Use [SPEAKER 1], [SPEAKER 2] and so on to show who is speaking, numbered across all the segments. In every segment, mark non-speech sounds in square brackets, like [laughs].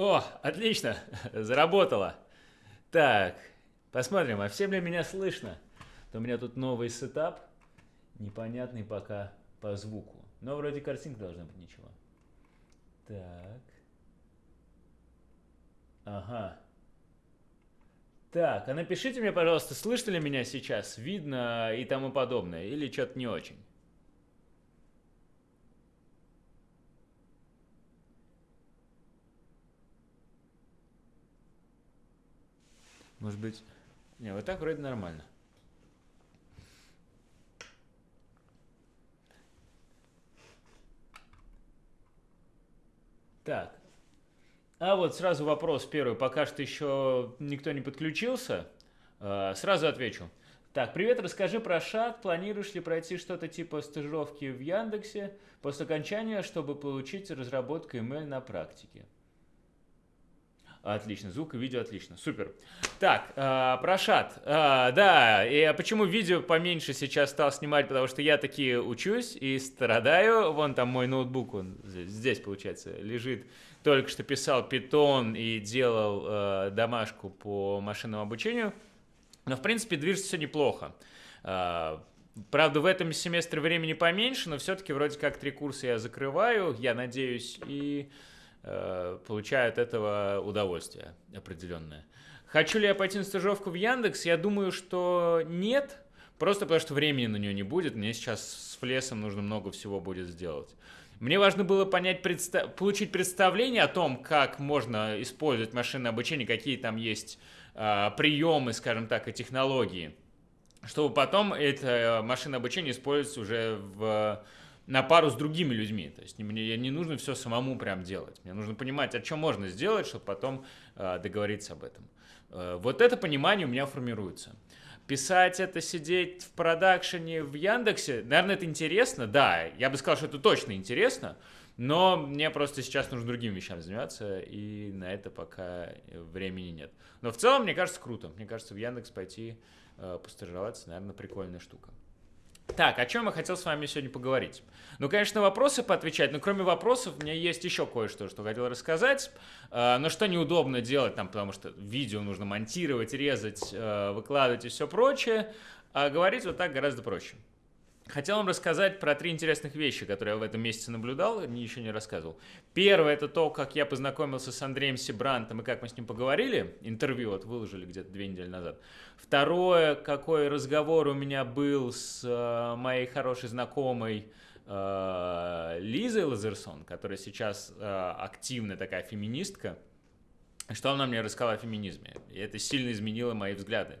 [SPEAKER 1] О, отлично, [laughs] заработало. Так, посмотрим, а всем ли меня слышно? То у меня тут новый сетап, непонятный пока по звуку. Но вроде картинка должна быть ничего. Так. Ага. Так, а напишите мне, пожалуйста, слышно ли меня сейчас, видно и тому подобное, или что-то не очень. Может быть... Не, вот так вроде нормально. Так. А вот сразу вопрос первый. Пока что еще никто не подключился. А, сразу отвечу. Так, привет, расскажи про шаг. Планируешь ли пройти что-то типа стажировки в Яндексе после окончания, чтобы получить разработку email на практике? Отлично, звук и видео отлично, супер. Так, э, про. Э, да, и почему видео поменьше сейчас стал снимать, потому что я таки учусь и страдаю. Вон там мой ноутбук, он здесь, получается, лежит. Только что писал питон и делал э, домашку по машинному обучению. Но, в принципе, движется все неплохо. Э, правда, в этом семестре времени поменьше, но все-таки вроде как три курса я закрываю, я надеюсь, и... Э, получаю от этого удовольствие определенное. Хочу ли я пойти на стажировку в Яндекс? Я думаю, что нет, просто потому что времени на нее не будет. Мне сейчас с Флесом нужно много всего будет сделать. Мне важно было понять, предста получить представление о том, как можно использовать машинное обучение, какие там есть э, приемы, скажем так, и технологии, чтобы потом это машинное обучение использовать уже в на пару с другими людьми. То есть мне не нужно все самому прям делать. Мне нужно понимать, о чем можно сделать, чтобы потом э, договориться об этом. Э, вот это понимание у меня формируется. Писать это, сидеть в продакшене в Яндексе, наверное, это интересно, да, я бы сказал, что это точно интересно, но мне просто сейчас нужно другими вещами заниматься, и на это пока времени нет. Но в целом, мне кажется, круто. Мне кажется, в Яндекс пойти э, постажироваться, наверное, прикольная штука. Так, о чем я хотел с вами сегодня поговорить? Ну, конечно, вопросы поотвечать, но кроме вопросов у меня есть еще кое-что, что хотел рассказать. Э, но что неудобно делать там, потому что видео нужно монтировать, резать, э, выкладывать и все прочее. А говорить вот так гораздо проще. Хотел вам рассказать про три интересных вещи, которые я в этом месяце наблюдал, ни еще не рассказывал. Первое – это то, как я познакомился с Андреем Сибрантом и как мы с ним поговорили. Интервью вот выложили где-то две недели назад. Второе, какой разговор у меня был с э, моей хорошей знакомой э, Лизой Лазерсон, которая сейчас э, активная такая феминистка. Что она мне рассказала о феминизме. И это сильно изменило мои взгляды.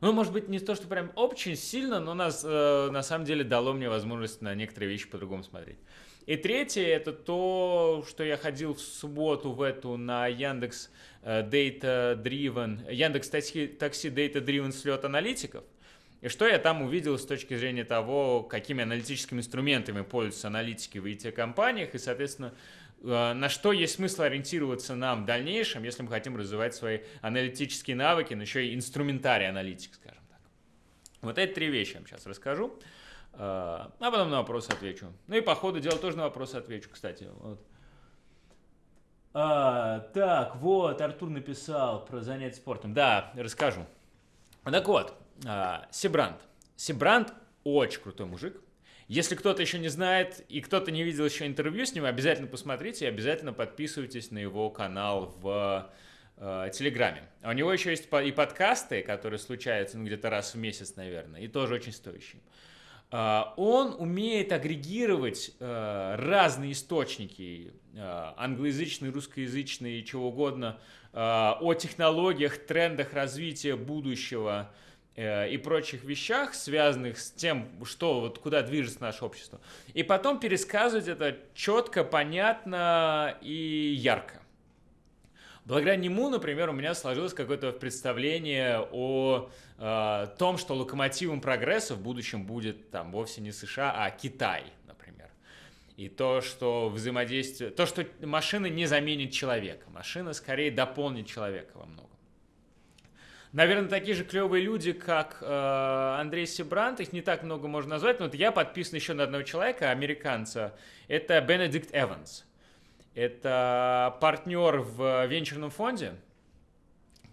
[SPEAKER 1] Ну, может быть, не то, что прям очень сильно, но нас э, на самом деле дало мне возможность на некоторые вещи по-другому смотреть. И третье, это то, что я ходил в субботу в эту на Яндекс э, Data Driven, Яндекс Такси, такси Data Driven слет аналитиков. И что я там увидел с точки зрения того, какими аналитическими инструментами пользуются аналитики в IT-компаниях, и, соответственно, на что есть смысл ориентироваться нам в дальнейшем, если мы хотим развивать свои аналитические навыки, но еще и инструментарий аналитик, скажем так. Вот эти три вещи я вам сейчас расскажу, э, а потом на вопросы отвечу. Ну и по ходу дела тоже на вопросы отвечу, кстати. Вот. А, так, вот, Артур написал про занятия спортом. Да, расскажу. Так вот, а, Сибрант. Сибрант очень крутой мужик, если кто-то еще не знает и кто-то не видел еще интервью с ним, обязательно посмотрите и обязательно подписывайтесь на его канал в э, Телеграме. А у него еще есть и подкасты, которые случаются ну, где-то раз в месяц, наверное, и тоже очень стоящие. Uh, он умеет агрегировать uh, разные источники, uh, англоязычные, русскоязычные, чего угодно, о технологиях, трендах развития будущего, Э, и прочих вещах, связанных с тем, что вот куда движется наше общество. И потом пересказывать это четко, понятно и ярко. Благодаря нему, например, у меня сложилось какое-то представление о э, том, что локомотивом прогресса в будущем будет там вовсе не США, а Китай, например. И то, что взаимодействие, то, что машина не заменит человека, машина скорее дополнит человека во многом. Наверное, такие же клевые люди, как э, Андрей Сибрант, их не так много можно назвать, но вот я подписан еще на одного человека, американца, это Бенедикт Эванс. Это партнер в венчурном фонде,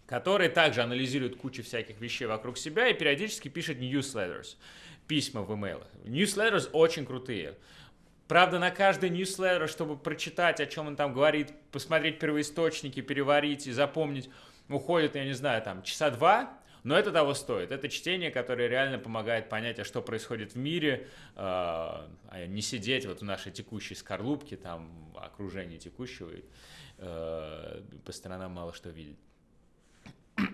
[SPEAKER 1] который также анализирует кучу всяких вещей вокруг себя и периодически пишет newsletters, письма в имейлах. Newsletters очень крутые. Правда, на каждый newsletter, чтобы прочитать, о чем он там говорит, посмотреть первоисточники, переварить и запомнить, уходит, я не знаю, там часа два, но это того стоит. Это чтение, которое реально помогает понять, а что происходит в мире, а, а не сидеть вот в нашей текущей скорлупке, там, окружении текущего, и э, по сторонам мало что видеть. [clears throat]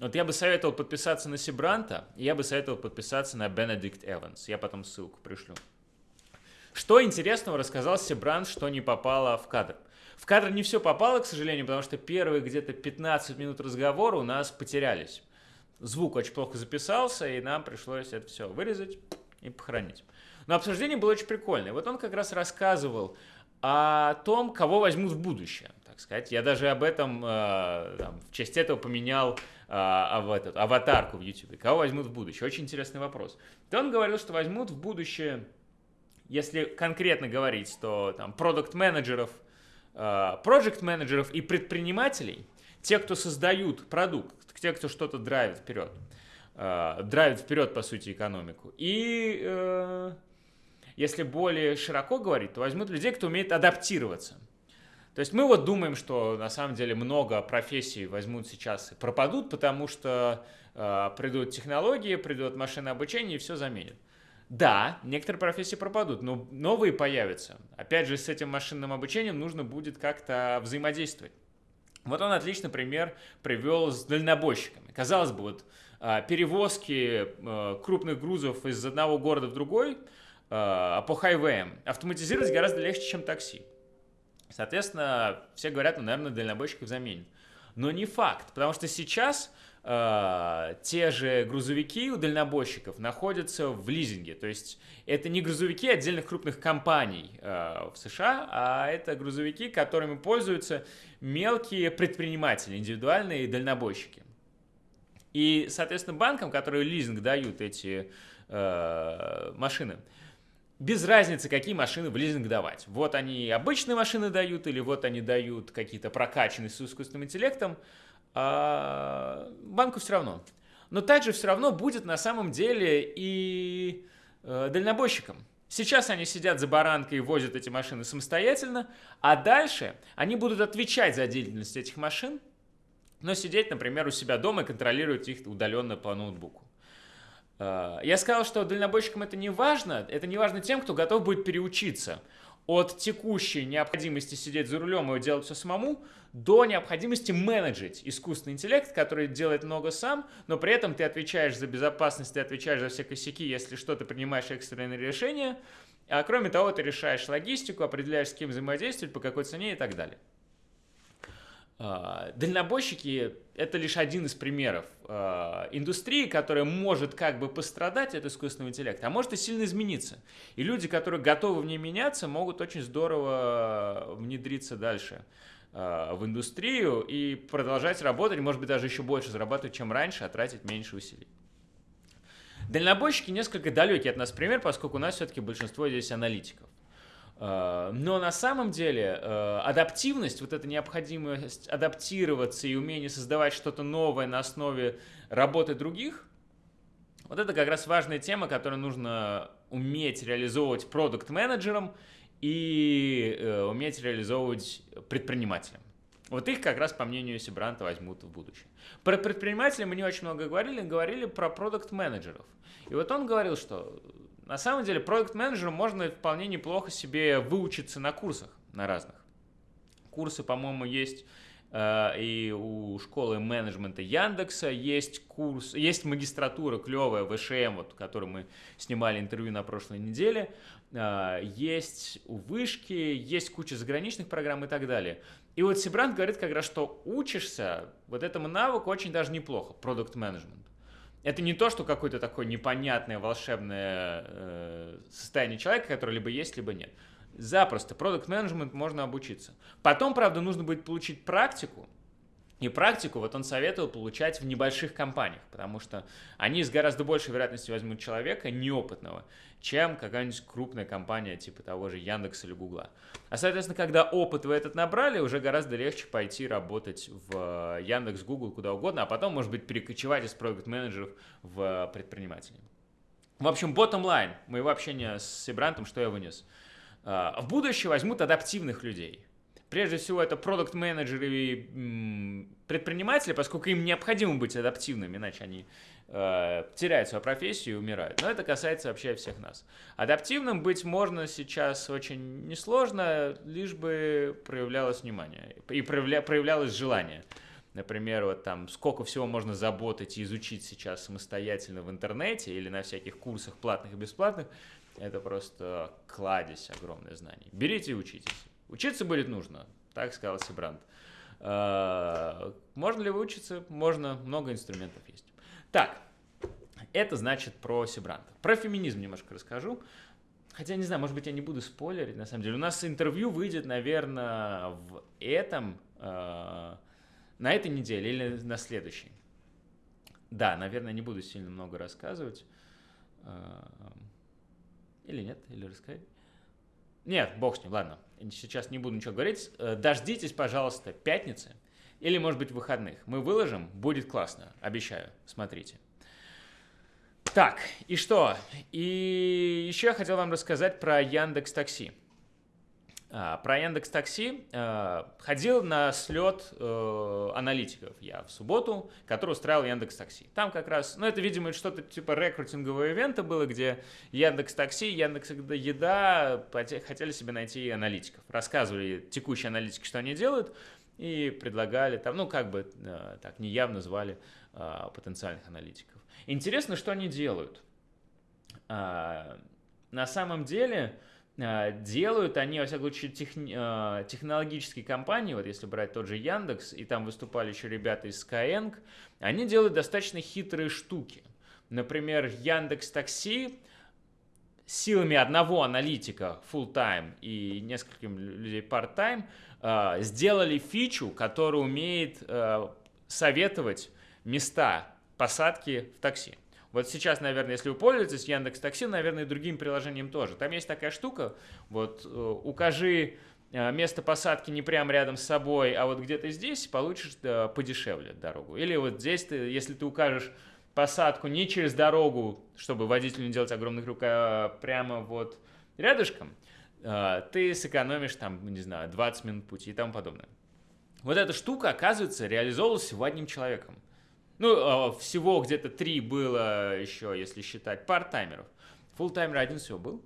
[SPEAKER 1] Вот я бы советовал подписаться на Сибранта, и я бы советовал подписаться на Бенедикт Эванс. Я потом ссылку пришлю. Что интересного рассказал Сибрант, что не попало в кадр? В кадр не все попало, к сожалению, потому что первые где-то 15 минут разговора у нас потерялись. Звук очень плохо записался, и нам пришлось это все вырезать и похоронить. Но обсуждение было очень прикольное. Вот он как раз рассказывал о том, кого возьмут в будущее сказать. Я даже об этом э, там, в честь этого поменял э, в этот, аватарку в YouTube. Кого возьмут в будущее? Очень интересный вопрос. То он говорил, что возьмут в будущее, если конкретно говорить, то там продукт-менеджеров, проект-менеджеров и предпринимателей, те, кто создают продукт, те, кто что-то драйвит вперед, э, драйвит вперед, по сути, экономику. И э, если более широко говорить, то возьмут людей, кто умеет адаптироваться – то есть мы вот думаем, что на самом деле много профессий возьмут сейчас и пропадут, потому что э, придут технологии, придут машины обучения и все заменят. Да, некоторые профессии пропадут, но новые появятся. Опять же, с этим машинным обучением нужно будет как-то взаимодействовать. Вот он отличный пример привел с дальнобойщиками. Казалось бы, вот э, перевозки э, крупных грузов из одного города в другой э, по хайвеям автоматизировать гораздо легче, чем такси. Соответственно, все говорят, ну, наверное, дальнобойщиков заменят. Но не факт, потому что сейчас те же грузовики у дальнобойщиков находятся в лизинге. То есть это не грузовики отдельных крупных компаний э, в США, а это грузовики, которыми пользуются мелкие предприниматели, индивидуальные дальнобойщики. И, соответственно, банкам, которые лизинг дают эти э, машины, без разницы, какие машины в лизинг давать. Вот они обычные машины дают, или вот они дают какие-то прокачанные с искусственным интеллектом, а банку все равно. Но также все равно будет на самом деле и э, дальнобойщикам. Сейчас они сидят за баранкой и возят эти машины самостоятельно, а дальше они будут отвечать за деятельность этих машин, но сидеть, например, у себя дома и контролировать их удаленно по ноутбуку. Э, я сказал, что дальнобойщикам это не важно. Это не важно тем, кто готов будет переучиться от текущей необходимости сидеть за рулем и делать все самому, до необходимости менеджить искусственный интеллект, который делает много сам, но при этом ты отвечаешь за безопасность, ты отвечаешь за все косяки, если что, ты принимаешь экстренные решения, а кроме того, ты решаешь логистику, определяешь, с кем взаимодействовать, по какой цене и так далее. А, дальнобойщики – это лишь один из примеров а, индустрии, которая может как бы пострадать от искусственного интеллекта, а может и сильно измениться. И люди, которые готовы в ней меняться, могут очень здорово внедриться дальше а, в индустрию и продолжать работать, может быть, даже еще больше зарабатывать, чем раньше, а тратить меньше усилий. Дальнобойщики несколько далекий от нас пример, поскольку у нас все-таки большинство здесь аналитиков. Э, но на самом деле э, адаптивность, вот эта необходимость адаптироваться и умение создавать что-то новое на основе работы других, вот это как раз важная тема, которую нужно уметь реализовывать продукт-менеджером и э, уметь реализовывать предпринимателям. Вот их как раз, по мнению Сибранта, возьмут в будущее. Про предпринимателей мы не очень много говорили, говорили про продукт-менеджеров. И вот он говорил, что на самом деле, проект-менеджеру можно вполне неплохо себе выучиться на курсах, на разных. Курсы, по-моему, есть э, и у школы менеджмента Яндекса есть курс, есть магистратура клевая ВШМ, вот, которую мы снимали интервью на прошлой неделе, э, есть у Вышки, есть куча заграничных программ и так далее. И вот Сибрант говорит как раз, что учишься вот этому навыку очень даже неплохо, продукт менеджмент. Это не то, что какое-то такое непонятное волшебное э, состояние человека, которое либо есть, либо нет. Запросто. Продукт менеджмент можно обучиться. Потом, правда, нужно будет получить практику, И практику вот он советовал получать в небольших компаниях, потому что они с гораздо большей вероятностью возьмут человека неопытного, чем какая-нибудь крупная компания типа того же Яндекса или Гугла. А, соответственно, когда опыт вы этот набрали, уже гораздо легче пойти работать в Яндекс, Google, куда угодно, а потом, может быть, перекочевать из проект-менеджеров в предпринимателей. В общем, bottom line моего общения с Сибрантом, что я вынес. А, в будущее возьмут адаптивных людей – Прежде всего, это продукт-менеджеры и предприниматели, поскольку им необходимо быть адаптивными, иначе они э, теряют свою профессию и умирают. Но это касается вообще всех нас. Адаптивным быть можно сейчас очень несложно, лишь бы проявлялось внимание и проявля, проявлялось желание. Например, вот там сколько всего можно заботать и изучить сейчас самостоятельно в интернете или на всяких курсах платных и бесплатных, это просто кладезь огромных знаний. Берите и учитесь. Учиться будет нужно, так сказал Сибрант. А, можно ли выучиться? Можно, много инструментов есть. Так, это значит про Сибранта. Про феминизм немножко расскажу. Хотя, не знаю, может быть, я не буду спойлерить, на самом деле. У нас интервью выйдет, наверное, в этом, э, на этой неделе или на следующей. Да, наверное, не буду сильно много рассказывать. Э, или нет, или рассказать. Нет, бог с ним, ладно. Сейчас не буду ничего говорить. Э, дождитесь, пожалуйста, пятницы или, может быть, выходных. Мы выложим, будет классно, обещаю. Смотрите. Так, и что? И еще я хотел вам рассказать про Яндекс Такси. А, про Яндекс Такси а, ходил на слет э, аналитиков я в субботу, который устраивал Яндекс Такси. Там как раз, ну это, видимо, что-то типа рекрутингового ивента было, где Яндекс Такси, Яндекс Еда хотели себе найти аналитиков. Рассказывали текущие аналитики, что они делают, и предлагали там, ну как бы э, так неявно звали а, потенциальных аналитиков. Интересно, что они делают. На самом деле, делают они, во всяком случае, техни, а, технологические компании, вот если брать тот же Яндекс, и там выступали еще ребята из Skyeng, они делают достаточно хитрые штуки. Например, Яндекс Такси силами одного аналитика full-time и нескольких людей part-time а, сделали фичу, которая умеет советовать места посадки в такси. Вот сейчас, наверное, если вы пользуетесь Яндекс Такси, наверное, и другим приложением тоже. Там есть такая штука, вот э, укажи э, место посадки не прямо рядом с собой, а вот где-то здесь получишь подешевле дорогу. Или вот здесь, ты, если ты укажешь посадку не через дорогу, чтобы водителю не делать огромных рук, а прямо вот рядышком, э, ты сэкономишь там, не знаю, 20 минут пути и тому подобное. Вот эта штука, оказывается, реализовывалась всего одним человеком. Ну, а, всего где-то три было еще, если считать парт-таймеров. Фулл-таймер один всего был.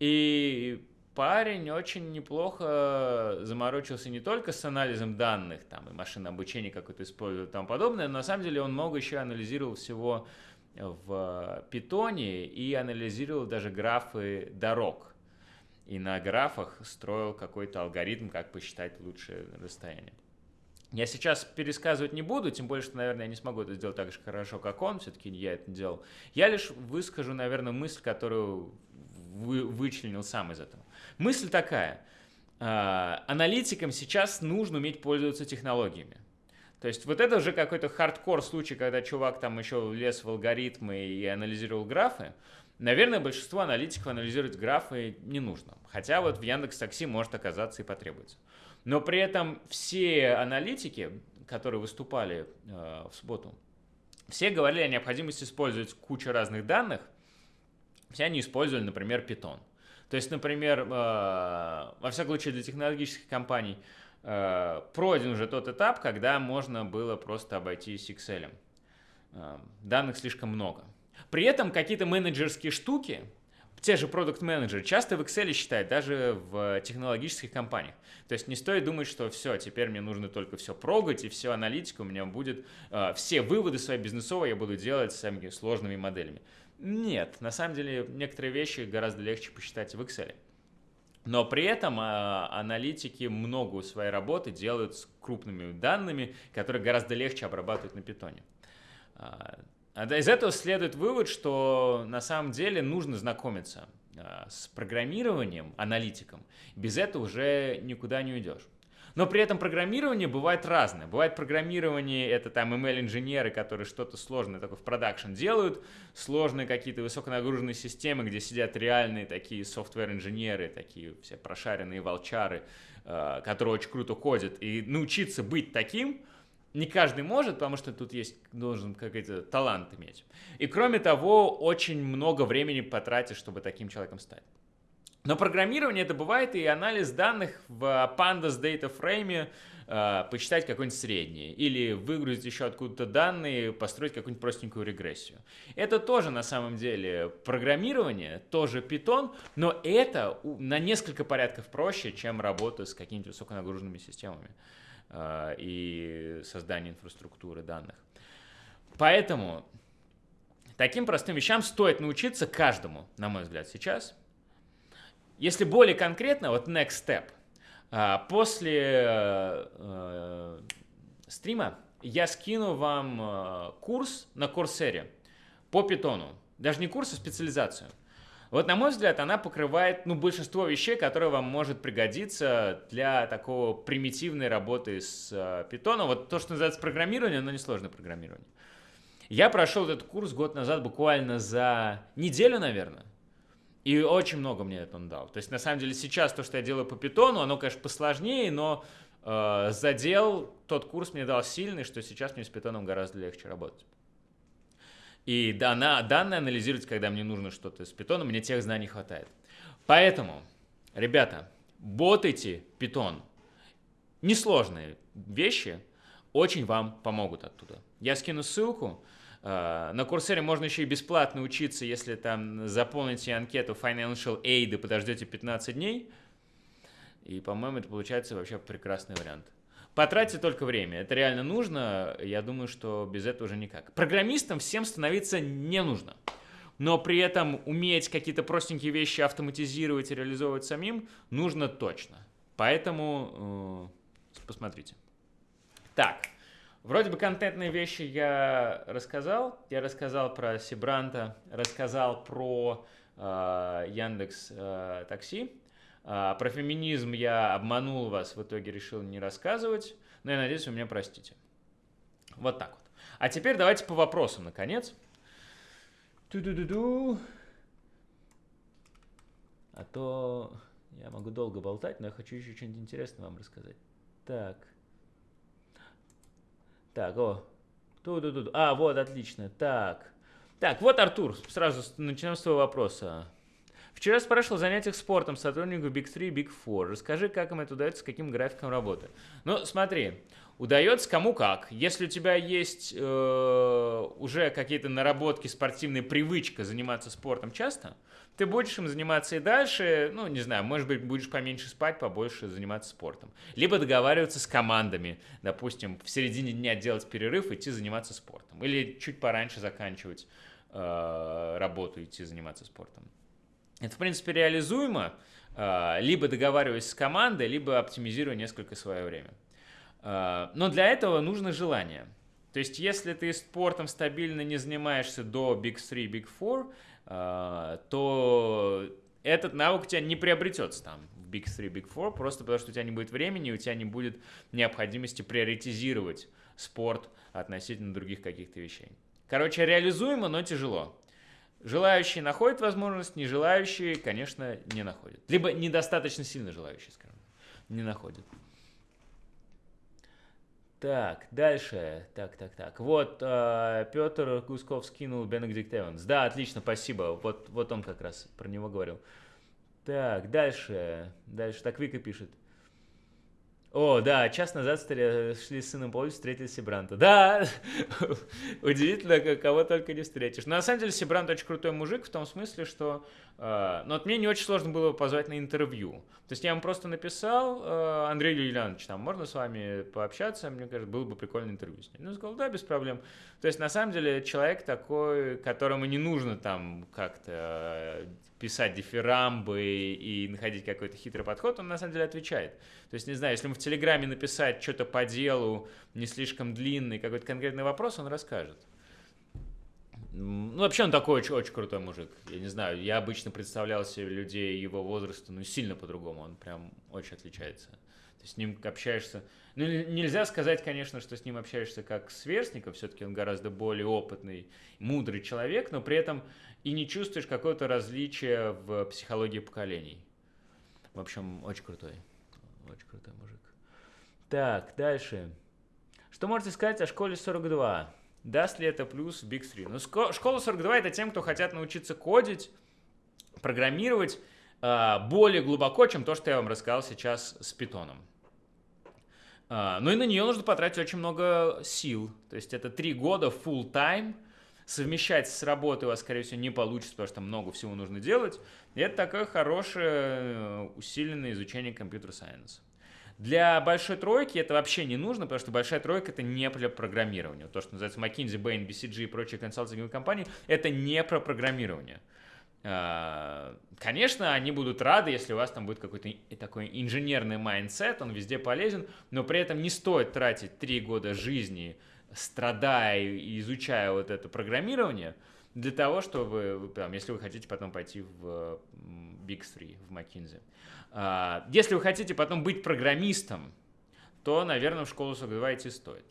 [SPEAKER 1] И парень очень неплохо заморочился не только с анализом данных, там, и машинное обучение какое-то использовал и тому подобное, но на самом деле он много еще анализировал всего в питоне и анализировал даже графы дорог. И на графах строил какой-то алгоритм, как посчитать лучшее расстояние. Я сейчас пересказывать не буду, тем более, что, наверное, я не смогу это сделать так же хорошо, как он, все-таки я это делал. Я лишь выскажу, наверное, мысль, которую вы, вычленил сам из этого. Мысль такая. Э, аналитикам сейчас нужно уметь пользоваться технологиями. То есть вот это уже какой-то хардкор случай, когда чувак там еще лез в алгоритмы и анализировал графы. Наверное, большинство аналитиков анализировать графы не нужно. Хотя вот в Яндекс Такси может оказаться и потребуется. Но при этом все аналитики, которые выступали э, в субботу, все говорили о необходимости использовать кучу разных данных. Все они использовали, например, Python. То есть, например, э, во всяком случае для технологических компаний э, пройден уже тот этап, когда можно было просто обойтись Excel. Э, данных слишком много. При этом какие-то менеджерские штуки, те же продукт менеджеры часто в Excel считают, даже в технологических компаниях. То есть не стоит думать, что все, теперь мне нужно только все прогать, и все аналитика у меня будет, э, все выводы свои бизнесовые я буду делать самими сложными моделями. Нет, на самом деле некоторые вещи гораздо легче посчитать в Excel. Но при этом э, аналитики много своей работы делают с крупными данными, которые гораздо легче обрабатывать на питоне. А, а из этого следует вывод, что на самом деле нужно знакомиться а, с программированием, аналитиком. Без этого уже никуда не уйдешь. Но при этом программирование бывает разное. Бывает программирование, это там ML-инженеры, которые что-то сложное такое в продакшн делают, сложные какие-то высоконагруженные системы, где сидят реальные такие софтвер-инженеры, такие все прошаренные волчары, э, которые очень круто кодят. И научиться быть таким не каждый может, потому что тут есть, должен какой-то талант иметь. И кроме того, очень много времени потратишь, чтобы таким человеком стать. Но программирование это бывает и анализ данных в Pandas Data Frame, э, почитать какой-нибудь средний, или выгрузить еще откуда-то данные, построить какую-нибудь простенькую регрессию. Это тоже на самом деле программирование, тоже Python, но это на несколько порядков проще, чем работа с какими-то высоконагруженными системами и создание инфраструктуры данных. Поэтому таким простым вещам стоит научиться каждому, на мой взгляд, сейчас – если более конкретно, вот next step. А, после э, э, стрима я скину вам э, курс на Курсере по питону. Даже не курс, а специализацию. Вот, на мой взгляд, она покрывает ну, большинство вещей, которые вам может пригодиться для такого примитивной работы с питоном. Вот то, что называется программирование, но несложное программирование. Я прошел этот курс год назад буквально за неделю, наверное. И очень много мне это он дал. То есть, на самом деле, сейчас то, что я делаю по питону, оно, конечно, посложнее, но э, задел тот курс мне дал сильный, что сейчас мне с питоном гораздо легче работать. И дана, данные анализировать, когда мне нужно что-то с питоном, мне тех знаний хватает. Поэтому, ребята, ботайте питон. Несложные вещи очень вам помогут оттуда. Я скину ссылку. А, на Курсере можно еще и бесплатно учиться, если там заполните анкету Financial Aid и подождете 15 дней. И, по-моему, это получается вообще прекрасный вариант. Потратьте только время. Это реально нужно. Я думаю, что без этого уже никак. Программистам всем становиться не нужно. Но при этом уметь какие-то простенькие вещи автоматизировать и реализовывать самим нужно точно. Поэтому э, посмотрите. Так. Вроде бы контентные вещи я рассказал. Я рассказал про Сибранта, рассказал про э, Яндекс э, Такси. Э, про феминизм я обманул вас, в итоге решил не рассказывать. Но я надеюсь, вы меня простите. Вот так вот. А теперь давайте по вопросам, наконец. Ту-ду-ду-ду. А то я могу долго болтать, но я хочу еще что-нибудь интересное вам рассказать. Так. Так, о. Ту -ду -ду -ду. А, вот, отлично. Так. Так, вот Артур. Сразу начнем с твоего вопроса. Вчера спрашивал о занятиях спортом сотруднику Big 3, Big 4. Расскажи, как им это удается, с каким графиком работы. Ну, смотри, удается кому как. Если у тебя есть э, уже какие-то наработки, спортивная привычка заниматься спортом часто, ты будешь им заниматься и дальше, ну, не знаю, может быть, будешь поменьше спать, побольше заниматься спортом. Либо договариваться с командами, допустим, в середине дня делать перерыв, идти заниматься спортом. Или чуть пораньше заканчивать э, работу, идти заниматься спортом. Это, в принципе, реализуемо, э, либо договариваясь с командой, либо оптимизируя несколько свое время. Э, но для этого нужно желание. То есть, если ты спортом стабильно не занимаешься до Big 3, Big 4, а, то этот навык у тебя не приобретется там в Big 3, Big 4, просто потому что у тебя не будет времени, у тебя не будет необходимости приоритизировать спорт относительно других каких-то вещей. Короче, реализуемо, но тяжело. Желающие находят возможность, не желающие, конечно, не находят. Либо недостаточно сильно желающие, скажем, не находят. Так, дальше. Так, так, так. Вот э, Петр Гусков скинул Бенедикт Эванс. Да, отлично, спасибо. Вот, вот он как раз про него говорил. Так, дальше. Дальше. Так, Вика пишет. О, да, час назад шли с сыном по улице, встретили Сибранта. Да, [laughs] удивительно, кого только не встретишь. Но на самом деле Сибрант очень крутой мужик в том смысле, что... Э, ну, вот мне не очень сложно было позвать на интервью. То есть я ему просто написал, э, Андрей Юлианович, там, можно с вами пообщаться? Мне кажется, было бы прикольное интервью с ним. Ну, сказал, да, без проблем. То есть, на самом деле, человек такой, которому не нужно там как-то писать дифирамбы и находить какой-то хитрый подход, он на самом деле отвечает. То есть, не знаю, если ему в Телеграме написать что-то по делу, не слишком длинный, какой-то конкретный вопрос, он расскажет. Ну, вообще он такой очень, очень крутой мужик. Я не знаю, я обычно представлял себе людей его возраста, ну, сильно по-другому. Он прям очень отличается. Ты с ним общаешься... Ну, нельзя сказать, конечно, что с ним общаешься как с сверстником, все-таки он гораздо более опытный, мудрый человек, но при этом и не чувствуешь какое-то различие в психологии поколений. В общем, очень крутой. Очень крутой мужик. Так, дальше. Что можете сказать о школе 42? Даст ли это плюс в Big 3? Ну, школа 42 это тем, кто хотят научиться кодить, программировать э, более глубоко, чем то, что я вам рассказал сейчас с питоном. Э, ну и на нее нужно потратить очень много сил. То есть это три года full time. Совмещать с работой у вас, скорее всего, не получится, потому что много всего нужно делать. И это такое хорошее э, усиленное изучение computer science а. Для большой тройки это вообще не нужно, потому что большая тройка это не для программирования. То, что называется McKinsey, Bain, BCG и прочие консалтинговые компании, это не про программирование. А, конечно, они будут рады, если у вас там будет какой-то такой инженерный mindset, он везде полезен, но при этом не стоит тратить три года жизни, страдая и изучая вот это программирование, для того, чтобы, там, если вы хотите потом пойти в Big Three, в McKinsey. А, если вы хотите потом быть программистом, то, наверное, в школу 42 идти стоит.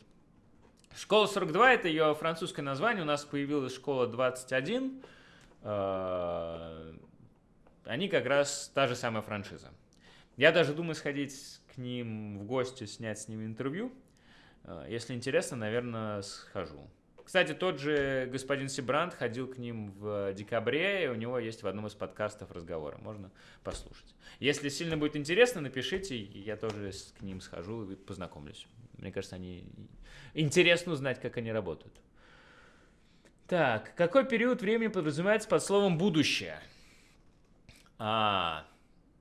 [SPEAKER 1] Школа 42 – это ее французское название. У нас появилась школа 21. А, они как раз та же самая франшиза. Я даже думаю сходить к ним в гости, снять с ними интервью. А, если интересно, наверное, схожу. Кстати, тот же господин Сибрант ходил к ним в декабре, и у него есть в одном из подкастов разговоры. Можно послушать. Если сильно будет интересно, напишите, я тоже к ним схожу и познакомлюсь. Мне кажется, они интересно узнать, как они работают. Так, какой период времени подразумевается под словом «будущее»? А,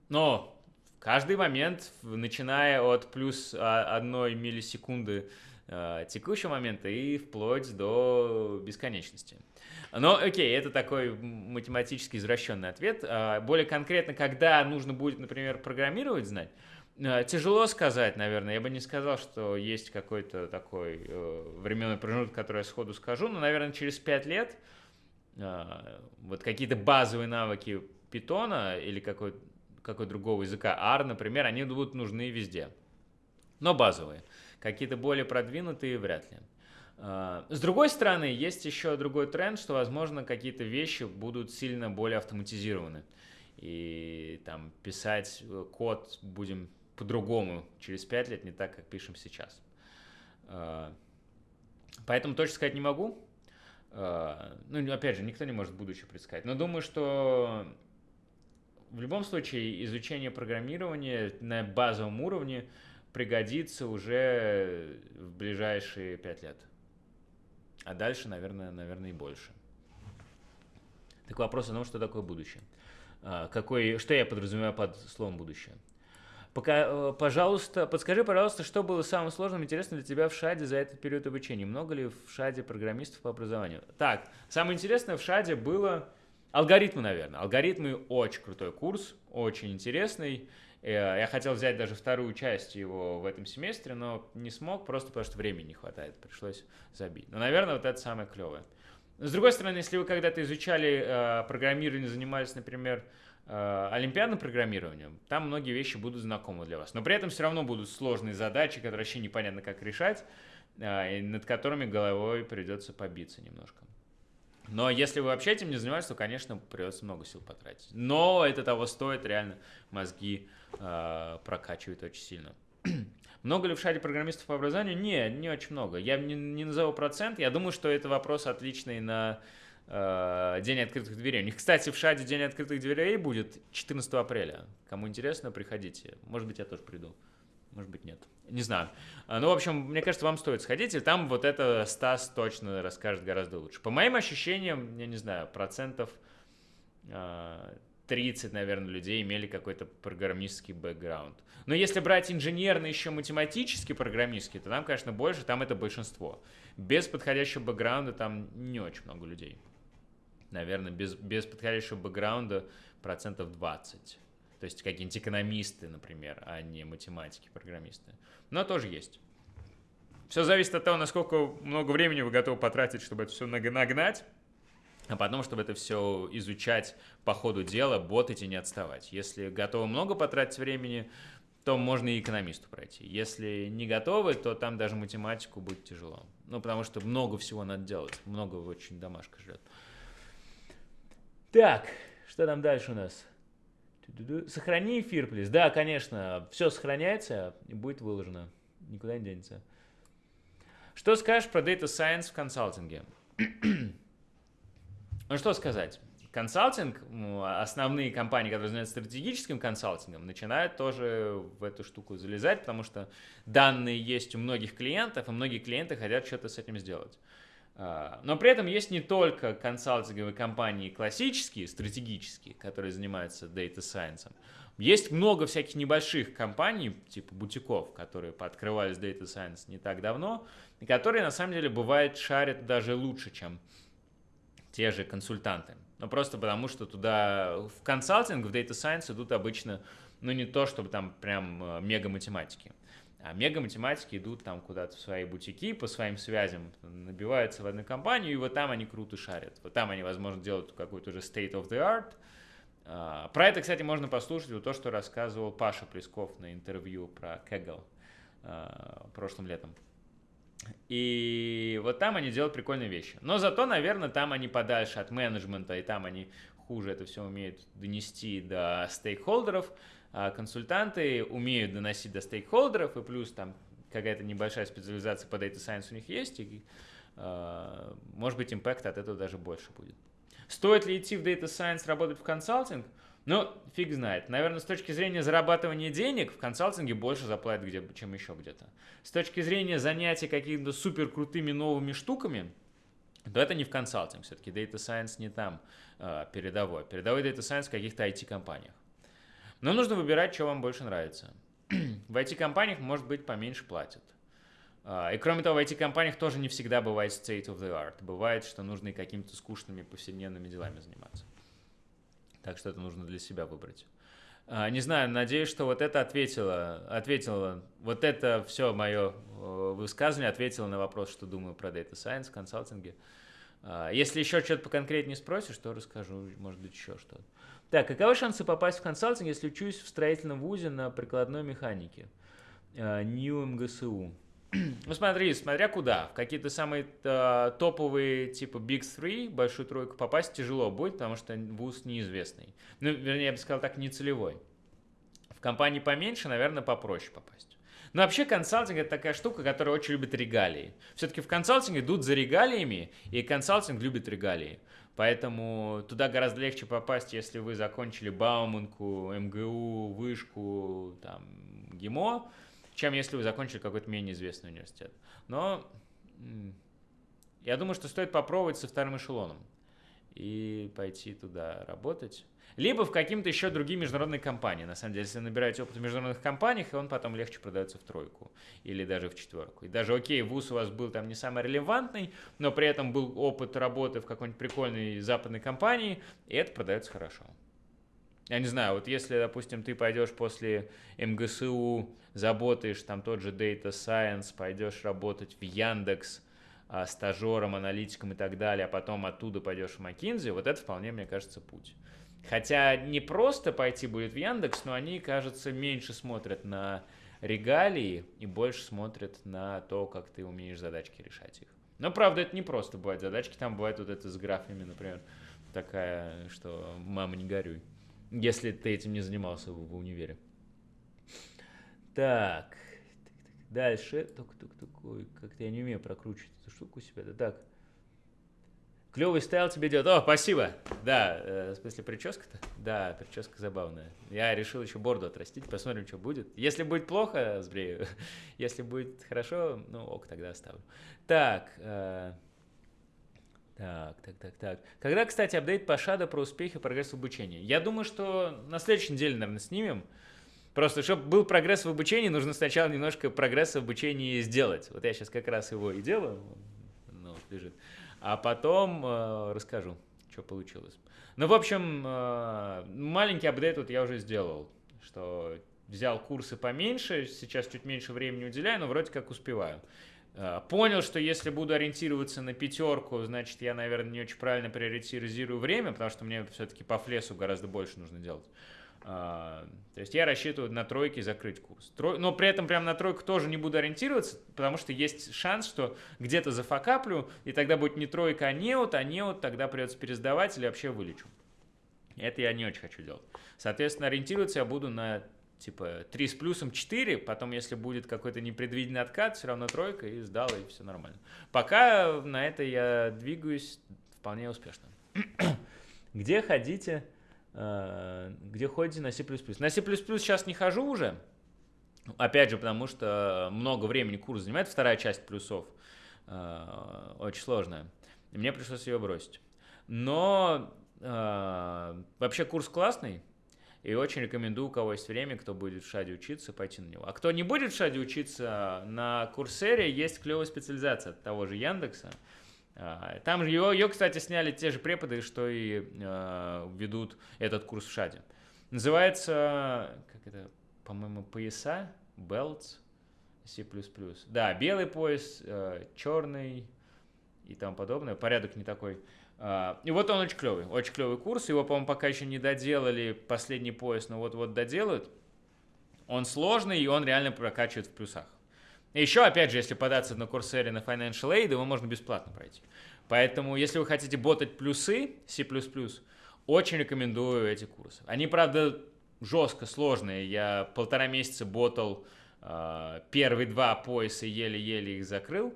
[SPEAKER 1] ну, каждый момент, начиная от плюс одной миллисекунды э, текущего момента и вплоть до бесконечности. Но окей, это такой математически извращенный ответ. Э, более конкретно, когда нужно будет, например, программировать знать, э, Тяжело сказать, наверное. Я бы не сказал, что есть какой-то такой э, временной промежуток, который я сходу скажу, но, наверное, через 5 лет э, вот какие-то базовые навыки питона или какой какой другого языка, R, например, они будут нужны везде. Но базовые. Какие-то более продвинутые вряд ли. А, с другой стороны, есть еще другой тренд, что, возможно, какие-то вещи будут сильно более автоматизированы. И там писать э, код будем по-другому через 5 лет, не так, как пишем сейчас. А, поэтому точно сказать не могу. А, ну, опять же, никто не может будущее предсказать. Но думаю, что в любом случае изучение программирования на базовом уровне – пригодится уже в ближайшие пять лет. А дальше, наверное, наверное, и больше. Так вопрос о том, что такое будущее. А, какой, что я подразумеваю под словом будущее? Пока, э, пожалуйста, подскажи, пожалуйста, что было самым сложным и интересным для тебя в ШАДе за этот период обучения? Много ли в ШАДе программистов по образованию? Так, самое интересное в ШАДе было алгоритмы, наверное. Алгоритмы очень крутой курс, очень интересный. Э, я хотел взять даже вторую часть его в этом семестре, но не смог, просто потому что времени не хватает, пришлось забить. Но, наверное, вот это самое клевое. С другой стороны, если вы когда-то изучали э, программирование, занимались, например, э, олимпиадным программированием, там многие вещи будут знакомы для вас. Но при этом все равно будут сложные задачи, которые вообще непонятно как решать, э, и над которыми головой придется побиться немножко. Но если вы вообще этим не занимаетесь, то, конечно, придется много сил потратить. Но это того стоит, реально мозги э, прокачивает очень сильно. [clears throat] много ли в шаре программистов по образованию? Не, не очень много. Я не, не назову процент. Я думаю, что это вопрос отличный на э, День открытых дверей. У них, кстати, в шаде День открытых дверей будет 14 апреля. Кому интересно, приходите. Может быть, я тоже приду. Может быть, нет. Не знаю. А, ну, в общем, мне кажется, вам стоит сходить, и там вот это Стас точно расскажет гораздо лучше. По моим ощущениям, я не знаю, процентов 30, наверное, людей имели какой-то программистский бэкграунд. Но если брать инженерный, еще математический программистский, то там, конечно, больше, там это большинство. Без подходящего бэкграунда там не очень много людей. Наверное, без, без подходящего бэкграунда процентов 20. То есть какие-нибудь экономисты, например, а не математики, программисты. Но тоже есть. Все зависит от того, насколько много времени вы готовы потратить, чтобы это все нагнать а потом, чтобы это все изучать по ходу дела, ботать и не отставать. Если готовы много потратить времени, то можно и экономисту пройти. Если не готовы, то там даже математику будет тяжело. Ну, потому что много всего надо делать, много очень домашка ждет. Так, что там дальше у нас? Сохрани эфир, плиз. Да, конечно, все сохраняется и будет выложено. Никуда не денется. Что скажешь про Data Science в консалтинге? Ну, что сказать? Консалтинг, основные компании, которые занимаются стратегическим консалтингом, начинают тоже в эту штуку залезать, потому что данные есть у многих клиентов, и многие клиенты хотят что-то с этим сделать. А, но при этом есть не только консалтинговые компании классические, стратегические, которые занимаются Data Science. Есть много всяких небольших компаний, типа бутиков, которые пооткрывались Data Science не так давно, и которые на самом деле бывает шарят даже лучше, чем те же консультанты. Но просто потому, что туда в консалтинг, в Data Science идут обычно, ну не то, чтобы там прям э, мега математики. А мега-математики идут там куда-то в свои бутики, по своим связям, набиваются в одну компанию, и вот там они круто шарят. Вот там они, возможно, делают какой-то уже state of the art. А, про это, кстати, можно послушать вот то, что рассказывал Паша Плесков на интервью про Kaggle а, прошлым летом. И вот там они делают прикольные вещи. Но зато, наверное, там они подальше от менеджмента, и там они хуже это все умеют донести до стейкхолдеров. А консультанты умеют доносить до стейкхолдеров, и плюс там какая-то небольшая специализация по Data Science у них есть, и, э, может быть, импакт от этого даже больше будет. Стоит ли идти в Data Science работать в консалтинг? Ну, фиг знает. Наверное, с точки зрения зарабатывания денег в консалтинге больше заплатят, где, чем еще где-то. С точки зрения занятия какими-то супер крутыми новыми штуками, то это не в консалтинг. Все-таки Data Science не там э, передовой. Передовой Data Science в каких-то IT-компаниях. Но нужно выбирать, что вам больше нравится. [clears throat] в IT-компаниях, может быть, поменьше платят. А, и кроме того, в IT-компаниях тоже не всегда бывает state of the art. Бывает, что нужно и какими-то скучными повседневными делами заниматься. Так что это нужно для себя выбрать. А, не знаю, надеюсь, что вот это ответило, ответило, вот это все мое высказывание ответило на вопрос, что думаю про Data Science консалтинге. А, если еще что-то поконкретнее спросишь, то расскажу, может быть, еще что-то. Так, каковы шансы попасть в консалтинг, если учусь в строительном вузе на прикладной механике? А, НИУ МГСУ. Ну смотри, смотря куда. В какие-то самые э, топовые, типа Big Three, большую тройку попасть тяжело будет, потому что вуз неизвестный. Ну, вернее, я бы сказал так, не целевой. В компании поменьше, наверное, попроще попасть. Но вообще консалтинг это такая штука, которая очень любит регалии. Все-таки в консалтинг идут за регалиями, и консалтинг любит регалии. Поэтому туда гораздо легче попасть, если вы закончили Бауманку, МГУ, Вышку, там, ГИМО, чем если вы закончили какой-то менее известный университет. Но я думаю, что стоит попробовать со вторым эшелоном и пойти туда работать. Либо в каким-то еще другие международные компании. На самом деле, если набираете опыт в международных компаниях, он потом легче продается в тройку или даже в четверку. И даже, окей, вуз у вас был там не самый релевантный, но при этом был опыт работы в какой-нибудь прикольной западной компании, и это продается хорошо. Я не знаю, вот если, допустим, ты пойдешь после МГСУ, заботаешь там тот же Data Science, пойдешь работать в Яндекс, а, стажером, аналитиком и так далее, а потом оттуда пойдешь в McKinsey, вот это вполне, мне кажется, путь. Хотя не просто пойти будет в Яндекс, но они, кажется, меньше смотрят на регалии и больше смотрят на то, как ты умеешь задачки решать их. Но, правда, это не просто бывает задачки, там бывает вот это с графами, например, такая, что мама не горюй, если ты этим не занимался в универе. Так, дальше, только, только, только, как-то я не умею прокручивать эту штуку у себя, да так. Клевый стайл тебе делает. О, спасибо. Да, э, в смысле прическа-то? Да, прическа забавная. Я решил еще борду отрастить, посмотрим, что будет. Если будет плохо, сбрею. [laughs] Если будет хорошо, ну ок, тогда оставлю. Так, э, так, так, так, так. Когда, кстати, апдейт по Shadow про успехи и прогресс в обучении? Я думаю, что на следующей неделе, наверное, снимем. Просто, чтобы был прогресс в обучении, нужно сначала немножко прогресс в обучении сделать. Вот я сейчас как раз его и делаю. Ну, вот лежит а потом э, расскажу, что получилось. Ну, в общем, э, маленький апдейт вот я уже сделал, что взял курсы поменьше, сейчас чуть меньше времени уделяю, но вроде как успеваю. Э, понял, что если буду ориентироваться на пятерку, значит, я, наверное, не очень правильно приоритизирую время, потому что мне все-таки по флесу гораздо больше нужно делать. А, то есть я рассчитываю на тройки закрыть курс. Но при этом прям на тройку тоже не буду ориентироваться, потому что есть шанс, что где-то зафакаплю, и тогда будет не тройка, а неот, а неот тогда придется пересдавать или вообще вылечу. Это я не очень хочу делать. Соответственно, ориентироваться я буду на типа 3 с плюсом 4, потом, если будет какой-то непредвиденный откат, все равно тройка, и сдал, и все нормально. Пока на это я двигаюсь вполне успешно. [clears throat] Где ходите где ходите на C++. На C++ сейчас не хожу уже, опять же, потому что много времени курс занимает, вторая часть плюсов, э, очень сложная, мне пришлось ее бросить. Но э, вообще курс классный, и очень рекомендую, у кого есть время, кто будет в Шаде учиться, пойти на него. А кто не будет в Шаде учиться, на Курсере есть клевая специализация от того же Яндекса. А, там же ее, ее, кстати, сняли те же преподы, что и э, ведут этот курс в ШАДе. Называется, как это, по-моему, пояса, belts, C++. Да, белый пояс, э, черный и тому подобное. Порядок не такой. Э, и вот он очень клевый, очень клевый курс. Его, по-моему, пока еще не доделали последний пояс, но вот-вот доделают. Он сложный, и он реально прокачивает в плюсах. Еще, опять же, если податься на Курсере на Financial Aid, его можно бесплатно пройти. Поэтому, если вы хотите ботать плюсы C++, очень рекомендую эти курсы. Они, правда, жестко сложные. Я полтора месяца ботал э, первые два пояса, еле-еле их закрыл.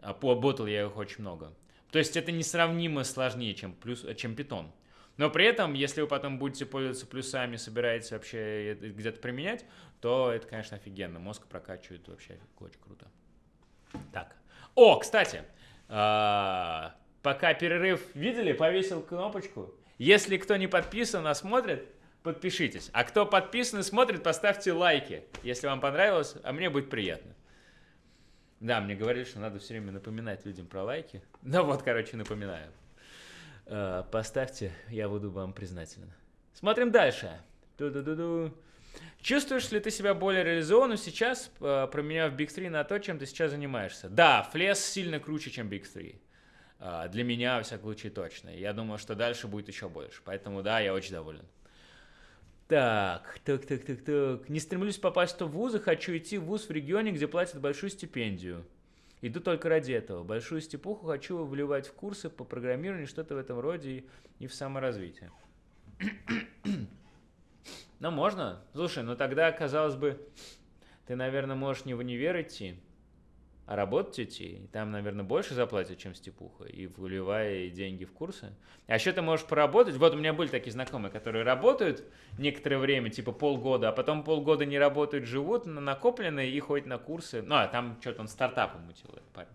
[SPEAKER 1] А по ботал я их очень много. То есть это несравнимо сложнее, чем, плюс, чем питон. Но при этом, если вы потом будете пользоваться плюсами, собираетесь вообще где-то применять, то это, конечно, офигенно. Мозг прокачивает вообще очень круто. Так. О, кстати, а, пока перерыв видели, повесил кнопочку. Если кто не подписан, а смотрит, подпишитесь. А кто подписан и смотрит, поставьте лайки, если вам понравилось, а мне будет приятно. Да, мне говорили, что надо все время напоминать людям про лайки. Ну вот, короче, напоминаю. Э, поставьте, я буду вам признателен. Смотрим дальше. Ду-ду-ду-ду. Чувствуешь ли ты себя более реализованным сейчас, э, променяв Big 3 на то, чем ты сейчас занимаешься? Да, флес сильно круче, чем Big 3. Э, для меня, во всяком случае, точно. Я думаю, что дальше будет еще больше. Поэтому, да, я очень доволен. Так, так, так, так, так. Не стремлюсь попасть в вузы, хочу идти в вуз в регионе, где платят большую стипендию. Иду только ради этого. Большую степуху хочу вливать в курсы по программированию, что-то в этом роде и, и в саморазвитие. [clears throat] ну, можно. Слушай, ну тогда, казалось бы, ты, наверное, можешь не в универ идти, а работать идти, там, наверное, больше заплатят, чем степуха, и вливая деньги в курсы. А еще ты можешь поработать. Вот у меня были такие знакомые, которые работают некоторое время, типа полгода, а потом полгода не работают, живут на накопленные и ходят на курсы. Ну, а там что-то он стартапом мутил, этот парень.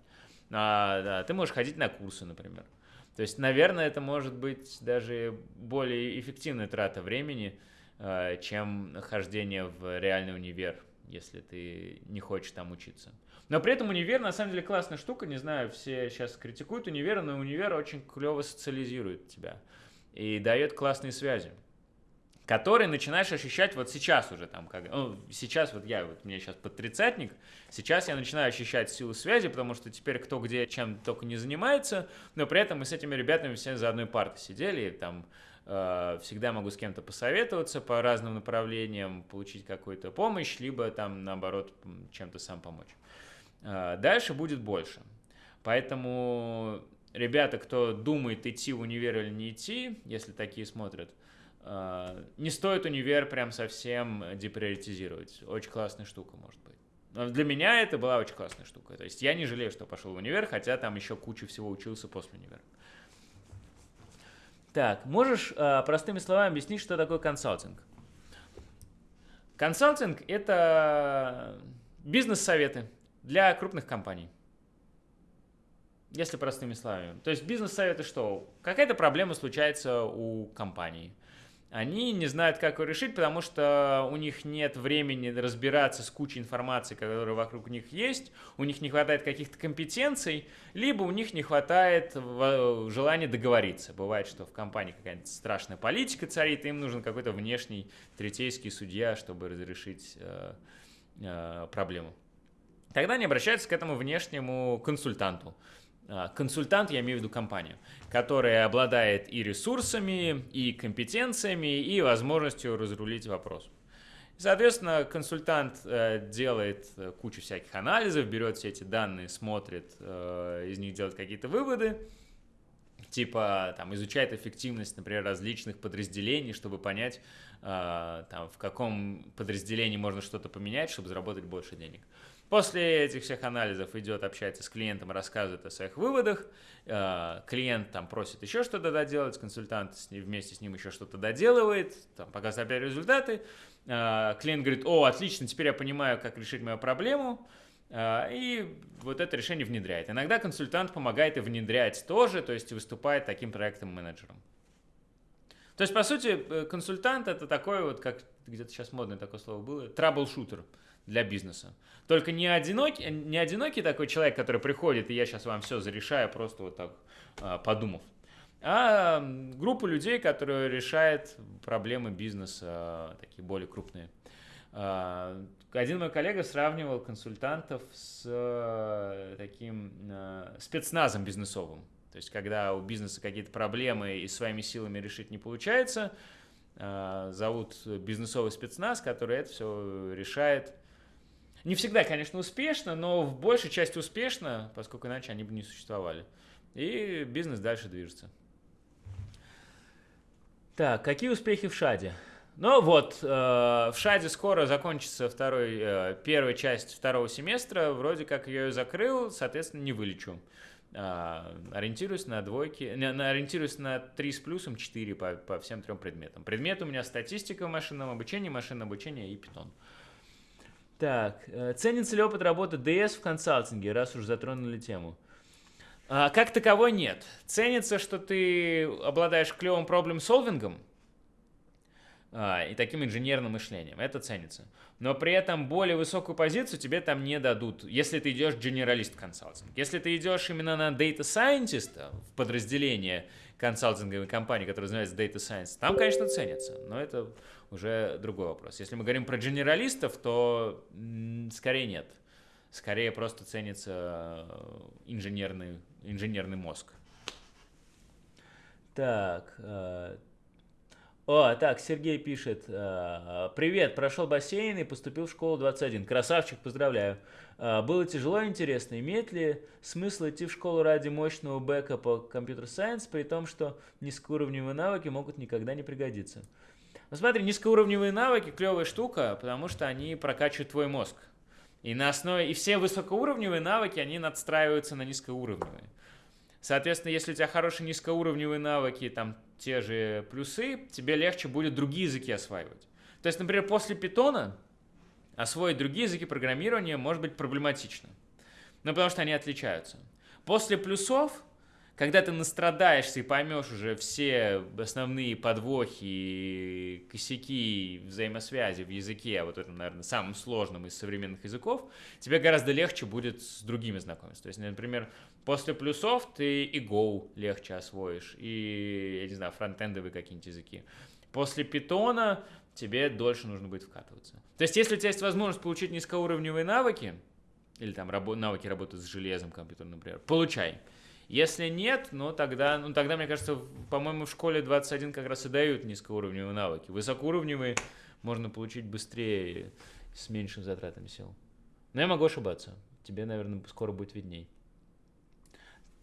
[SPEAKER 1] А, да, ты можешь ходить на курсы, например. То есть, наверное, это может быть даже более эффективная трата времени, а, чем хождение в реальный универ, если ты не хочешь там учиться. Но при этом универ на самом деле классная штука. Не знаю, все сейчас критикуют универ, но универ очень клево социализирует тебя и дает классные связи которые начинаешь ощущать вот сейчас уже там, как, ну, сейчас вот я, вот мне сейчас под тридцатник, сейчас я начинаю ощущать силу связи, потому что теперь кто где чем только не занимается, но при этом мы с этими ребятами все за одной партой сидели, и там всегда могу с кем-то посоветоваться по разным направлениям, получить какую-то помощь, либо там наоборот чем-то сам помочь. А, дальше будет больше. Поэтому ребята, кто думает идти в универ или не идти, если такие смотрят, а, не стоит универ прям совсем деприоритизировать. Очень классная штука может быть. Но для меня это была очень классная штука. То есть я не жалею, что пошел в универ, хотя там еще кучу всего учился после универа. Так, можешь э, простыми словами объяснить, что такое консалтинг? Консалтинг – это бизнес-советы для крупных компаний. Если простыми словами. То есть бизнес-советы что? Какая-то проблема случается у компании. Они не знают, как ее решить, потому что у них нет времени разбираться с кучей информации, которая вокруг них есть, у них не хватает каких-то компетенций, либо у них не хватает желания договориться. Бывает, что в компании какая-нибудь страшная политика царит, и им нужен какой-то внешний третейский судья, чтобы разрешить э, э, проблему. Тогда они обращаются к этому внешнему консультанту. А, консультант, я имею в виду компанию, которая обладает и ресурсами, и компетенциями, и возможностью разрулить вопрос. Соответственно, консультант э, делает э, кучу всяких анализов, берет все эти данные, смотрит, э, из них делает какие-то выводы, типа там изучает эффективность, например, различных подразделений, чтобы понять, там, в каком подразделении можно что-то поменять, чтобы заработать больше денег. После этих всех анализов идет, общается с клиентом, рассказывает о своих выводах. Клиент там просит еще что-то доделать, консультант вместе с ним еще что-то доделывает, там, показывает опять результаты. А, клиент говорит, о, отлично, теперь я понимаю, как решить мою проблему, а, и вот это решение внедряет. Иногда консультант помогает и внедрять тоже, то есть выступает таким проектным менеджером. То есть, по сути, э, консультант это такой вот, как где-то сейчас модное такое слово было, траблшутер для бизнеса. Только не одинокий, не одинокий такой человек, который приходит, и я сейчас вам все зарешаю, просто вот так а, подумав а группа людей, которые решают проблемы бизнеса, такие более крупные. А, один мой коллега сравнивал консультантов с э, таким э, спецназом бизнесовым. То есть, когда у бизнеса какие-то проблемы и своими силами решить не получается, зовут бизнесовый спецназ, который это все решает. Не всегда, конечно, успешно, но в большей части успешно, поскольку иначе они бы не существовали. И бизнес дальше движется. Так, какие успехи в Шаде? Ну вот, э, в Шаде скоро закончится второй, э, первая часть второго семестра, вроде как я ее закрыл, соответственно, не вылечу. Э, ориентируюсь на двойки, не, на, ориентируюсь на 3 с плюсом 4 по, по всем трем предметам. Предмет у меня статистика в машинном обучении, машинное обучение и питон. Так, э, ценится ли опыт работы DS в консалтинге, раз уж затронули тему? А, как таковой нет. Ценится, что ты обладаешь клевым проблем-солвингом а, и таким инженерным мышлением. Это ценится. Но при этом более высокую позицию тебе там не дадут, если ты идешь generalist консалтинг. Если ты идешь именно на data scientist в подразделение консалтинговой компании, которая называется Data Science, там, конечно, ценится, но это уже другой вопрос. Если мы говорим про генералистов, то скорее нет. Скорее просто ценится э, инженерный инженерный мозг. Так. Э, о, так, Сергей пишет. Э, Привет, прошел бассейн и поступил в школу 21. Красавчик, поздравляю. Было тяжело и интересно. Имеет ли смысл идти в школу ради мощного бэка по компьютер-сайенс, при том, что низкоуровневые навыки могут никогда не пригодиться? Ну смотри, низкоуровневые навыки клевая штука, потому что они прокачивают твой мозг. И на основе, и все высокоуровневые навыки, они надстраиваются на низкоуровневые. Соответственно, если у тебя хорошие низкоуровневые навыки, там те же плюсы, тебе легче будет другие языки осваивать. То есть, например, после питона освоить другие языки программирования может быть проблематично. Ну, потому что они отличаются. После плюсов когда ты настрадаешься и поймешь уже все основные подвохи, косяки, взаимосвязи в языке, вот этом, наверное, самым сложным из современных языков, тебе гораздо легче будет с другими знакомиться. То есть, например, после плюсов ты и Go легче освоишь, и, я не знаю, фронтендовые какие-нибудь языки. После питона тебе дольше нужно будет вкатываться. То есть, если у тебя есть возможность получить низкоуровневые навыки, или там навыки работы с железом компьютером, например, получай. Если нет, ну тогда, ну тогда, мне кажется, по-моему, в школе 21 как раз и дают низкоуровневые навыки. Высокоуровневые можно получить быстрее с меньшими затратами сил. Но я могу ошибаться. Тебе, наверное, скоро будет видней.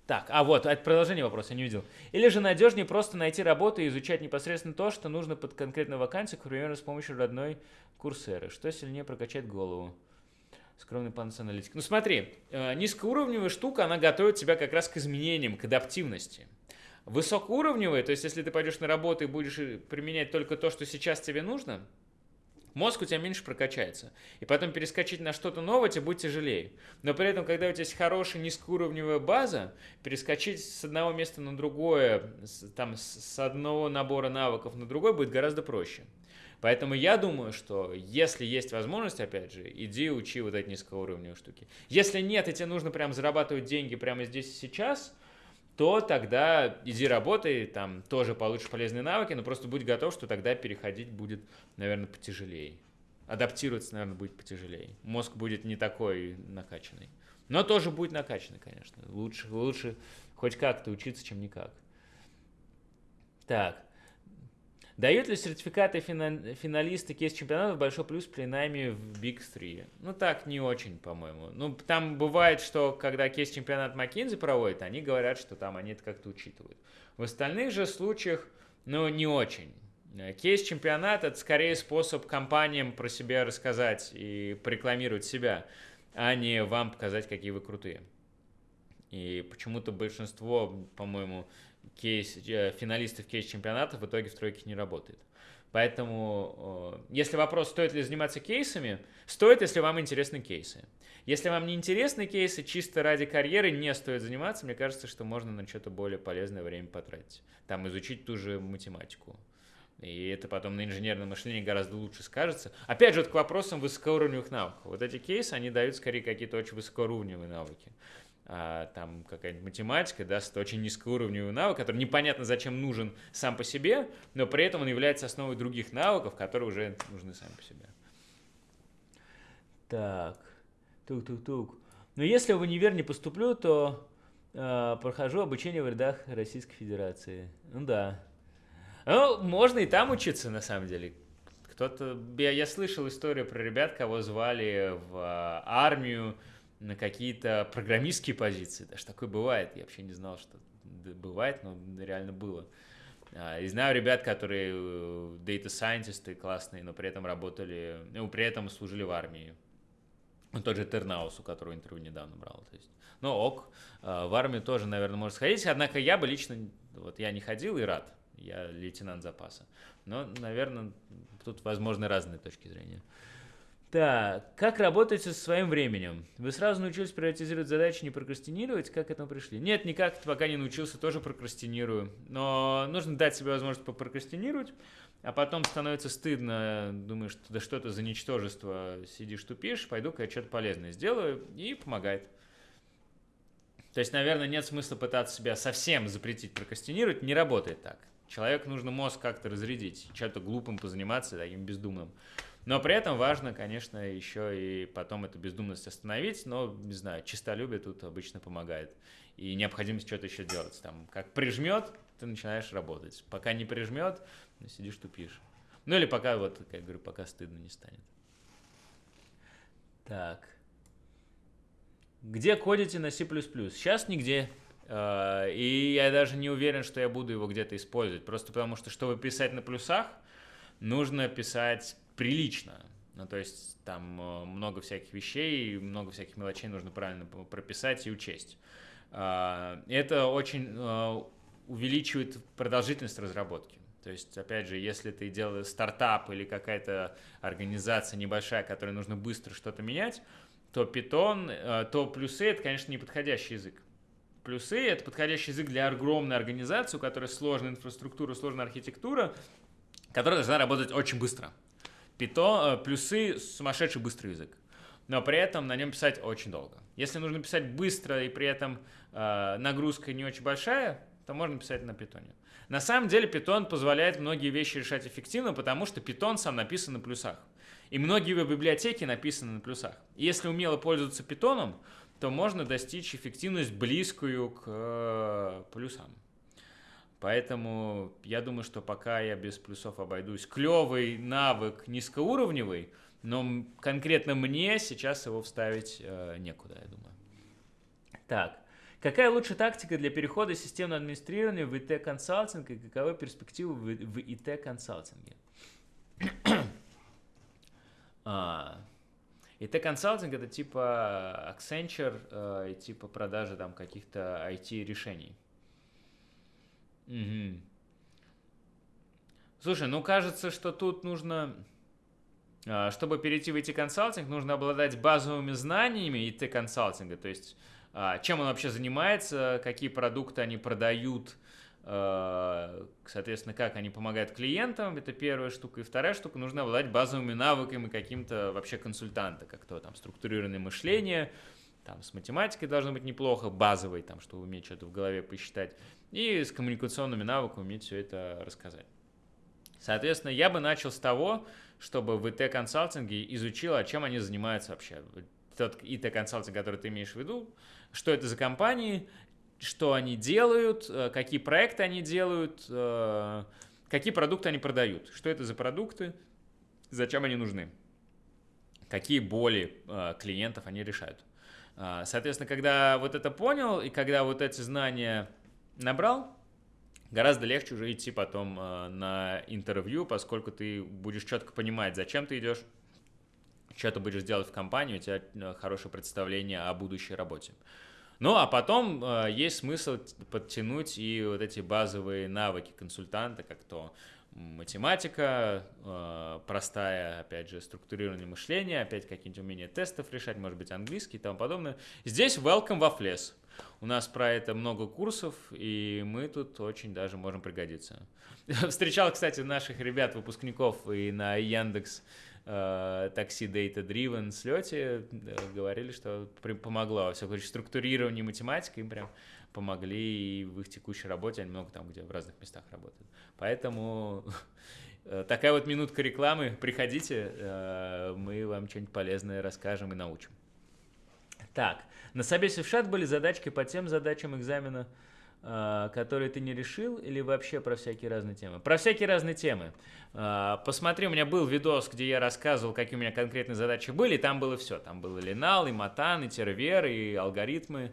[SPEAKER 1] Так, а вот, это продолжение вопроса, я не видел. Или же надежнее просто найти работу и изучать непосредственно то, что нужно под конкретную вакансию, к примеру, с помощью родной курсеры. Что сильнее прокачать голову? Скромный панс аналитик. Ну смотри, э, низкоуровневая штука, она готовит тебя как раз к изменениям, к адаптивности. Высокоуровневая, то есть если ты пойдешь на работу и будешь э, применять только то, что сейчас тебе нужно, мозг у тебя меньше прокачается. И потом перескочить на что-то новое тебе будет тяжелее. Но при этом, когда у тебя есть хорошая низкоуровневая база, перескочить с одного места на другое, там, с одного набора навыков на другой будет гораздо проще. Поэтому я думаю, что если есть возможность, опять же, иди учи вот эти низкоуровневые штуки. Если нет, и тебе нужно прям зарабатывать деньги прямо здесь и сейчас, то тогда иди работай, там тоже получишь полезные навыки, но просто будь готов, что тогда переходить будет, наверное, потяжелее. Адаптироваться, наверное, будет потяжелее. Мозг будет не такой накачанный. Но тоже будет накачано, конечно. Лучше, лучше хоть как-то учиться, чем никак. Так. Дают ли сертификаты финалисты кейс-чемпионатов большой плюс при найме в Big 3? Ну, так не очень, по-моему. Ну, там бывает, что когда кейс-чемпионат McKinsey проводит, они говорят, что там они это как-то учитывают. В остальных же случаях, ну, не очень. Кейс-чемпионат – это скорее способ компаниям про себя рассказать и порекламировать себя, а не вам показать, какие вы крутые. И почему-то большинство, по-моему, кейс, э, финалистов кейс-чемпионата в итоге в тройке не работает. Поэтому, если вопрос, стоит ли заниматься кейсами, стоит, если вам интересны кейсы. Если вам не интересны кейсы, чисто ради карьеры не стоит заниматься, мне кажется, что можно на что-то более полезное время потратить. Там изучить ту же математику. И это потом на инженерном мышлении гораздо лучше скажется. Опять же, вот к вопросам высокоуровневых навыков. Вот эти кейсы, они дают скорее какие-то очень высокоуровневые навыки а, там какая-нибудь математика даст очень низкоуровневый навык, который непонятно зачем нужен сам по себе, но при этом он является основой других навыков, которые уже нужны сами по себе. Так, тук-тук-тук. Но если в универ не поступлю, то э, прохожу обучение в рядах Российской Федерации. Ну да. Ну, можно и там учиться, на самом деле. Кто-то... Я, я слышал историю про ребят, кого звали в э, армию, на какие-то программистские позиции. Даже такое бывает. Я вообще не знал, что бывает, но реально было. А, и знаю ребят, которые э, data scientists классные, но при этом работали, ну, при этом служили в армии. Ну, тот же Тернаус, у которого интервью недавно брал. То есть, ну, ок, а, в армию тоже, наверное, можно сходить. Однако я бы лично, вот я не ходил и рад. Я лейтенант запаса. Но, наверное, тут возможны разные точки зрения. Так, как работать со своим временем? Вы сразу научились приоритизировать задачи, не прокрастинировать? Как к этому пришли? Нет, никак, пока не научился, тоже прокрастинирую. Но нужно дать себе возможность попрокрастинировать, а потом становится стыдно, думаешь, да что это за ничтожество, сидишь, тупишь, пойду-ка я что-то полезное сделаю, и помогает. То есть, наверное, нет смысла пытаться себя совсем запретить прокрастинировать, не работает так. Человеку нужно мозг как-то разрядить, чем-то глупым позаниматься, таким бездумным. Но при этом важно, конечно, еще и потом эту бездумность остановить, но, не знаю, чистолюбие тут обычно помогает. И необходимость что-то еще делать. Там, как прижмет, ты начинаешь работать. Пока не прижмет, сидишь, тупишь. Ну или пока, вот, как я говорю, пока стыдно не станет. Так. Где кодите на C++? Сейчас нигде. А, и я даже не уверен, что я буду его где-то использовать. Просто потому что, чтобы писать на плюсах, нужно писать прилично. Ну, то есть там э, много всяких вещей, много всяких мелочей нужно правильно прописать и учесть. А, это очень э, увеличивает продолжительность разработки. То есть, опять же, если ты делаешь стартап или какая-то организация небольшая, которой нужно быстро что-то менять, то Python, э, то плюсы — это, конечно, не подходящий язык. Плюсы — это подходящий язык для огромной организации, у которой сложная инфраструктура, сложная архитектура, которая должна работать очень быстро. Python, э, плюсы сумасшедший быстрый язык. Но при этом на нем писать очень долго. Если нужно писать быстро и при этом э, нагрузка не очень большая, то можно писать на питоне. На самом деле Python позволяет многие вещи решать эффективно, потому что Python сам написан на плюсах. И многие библиотеки написаны на плюсах. И если умело пользоваться Python, то можно достичь эффективность близкую к э, плюсам. Поэтому я думаю, что пока я без плюсов обойдусь. Клевый навык низкоуровневый, но конкретно мне сейчас его вставить э, некуда, я думаю. Так, какая лучшая тактика для перехода из системного администрирования в ИТ-консалтинг и каковы перспективы в, в ИТ-консалтинге? [clears throat] а, ИТ-консалтинг это типа Accenture э, и типа продажи там каких-то IT-решений. Угу. Слушай, ну кажется, что тут нужно, а, чтобы перейти в IT-консалтинг, нужно обладать базовыми знаниями IT-консалтинга, то есть а, чем он вообще занимается, какие продукты они продают, а, соответственно, как они помогают клиентам, это первая штука. И вторая штука, нужно обладать базовыми навыками каким-то вообще консультанта, как то там структурированное мышление, там с математикой должно быть неплохо, базовой, там, чтобы уметь что-то в голове посчитать и с коммуникационными навыками уметь все это рассказать. Соответственно, я бы начал с того, чтобы в ИТ-консалтинге изучил, а чем они занимаются вообще. тот ИТ-консалтинг, который ты имеешь в виду, что это за компании, что они делают, э, какие проекты они делают, э, какие продукты они продают, что это за продукты, зачем они нужны, какие боли э, клиентов они решают. Соответственно, когда вот это понял и когда вот эти знания набрал, гораздо легче уже идти потом на интервью, поскольку ты будешь четко понимать, зачем ты идешь, что ты будешь делать в компании, у тебя хорошее представление о будущей работе. Ну, а потом э, есть смысл подтянуть и вот эти базовые навыки консультанта, как то математика, э, простая, опять же, структурирование мышления, опять какие-нибудь умения тестов решать, может быть, английский и тому подобное. Здесь welcome во флес. У нас про это много курсов, и мы тут очень даже можем пригодиться. [laughs] Встречал, кстати, наших ребят, выпускников и на Яндекс Э, такси Data Driven слете, говорили, что помогло. Все, короче, структурирование математика им прям помогли и в их текущей работе, они много там, где в разных местах работают. Поэтому [laughs] э, такая вот минутка рекламы, приходите, э, мы вам что-нибудь полезное расскажем и научим. Так, на собесе в ШАТ были задачки по тем задачам экзамена, а, которые ты не решил, или вообще про всякие разные темы? Про всякие разные темы. Посмотри, у меня был видос, где я рассказывал, какие у меня конкретные задачи были, и там было все. Там было Линал, и Матан, и Тервер, и алгоритмы.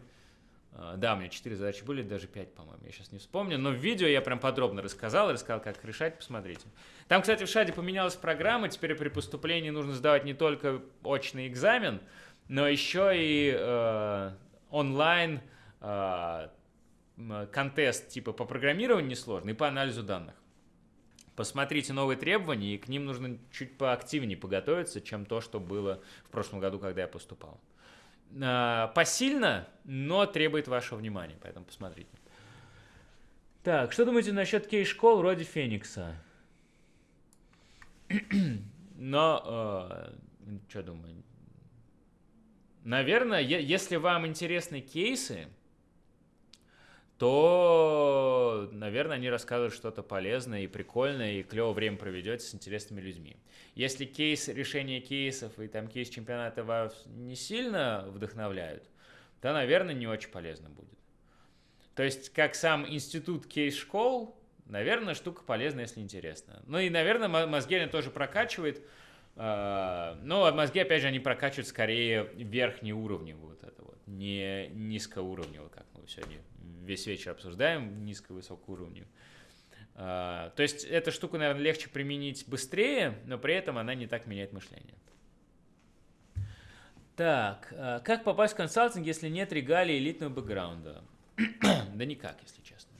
[SPEAKER 1] А, да, у меня четыре задачи были, даже пять, по-моему, я сейчас не вспомню. Но в видео я прям подробно рассказал, рассказал, как решать, посмотрите. Там, кстати, в ШАДе поменялась программа, теперь при поступлении нужно сдавать не только очный экзамен, но еще и э, онлайн э, контест типа по программированию несложный и по анализу данных. Посмотрите новые требования, и к ним нужно чуть поактивнее подготовиться, чем то, что было в прошлом году, когда я поступал. А, посильно, но требует вашего внимания, поэтому посмотрите. Так, что думаете насчет кей-школ вроде Феникса? [clears throat] Но, э, что думаю? Наверное, если вам интересны кейсы, то, наверное, они рассказывают что-то полезное и прикольное, и клево время проведете с интересными людьми. Если кейс, решение кейсов и там кейс чемпионата вас не сильно вдохновляют, то, наверное, не очень полезно будет. То есть, как сам институт кейс-школ, наверное, штука полезная, если интересно. Ну и, наверное, мозги тоже прокачивает, а, но мозги, опять же, они прокачивают скорее верхние уровни вот это вот, не низкоуровневые, как мы сегодня весь вечер обсуждаем низко-высокого уровня. А, то есть эту штуку, наверное, легче применить быстрее, но при этом она не так меняет мышление. Так, а, как попасть в консалтинг, если нет регалий элитного бэкграунда? [clears throat] да никак, если честно.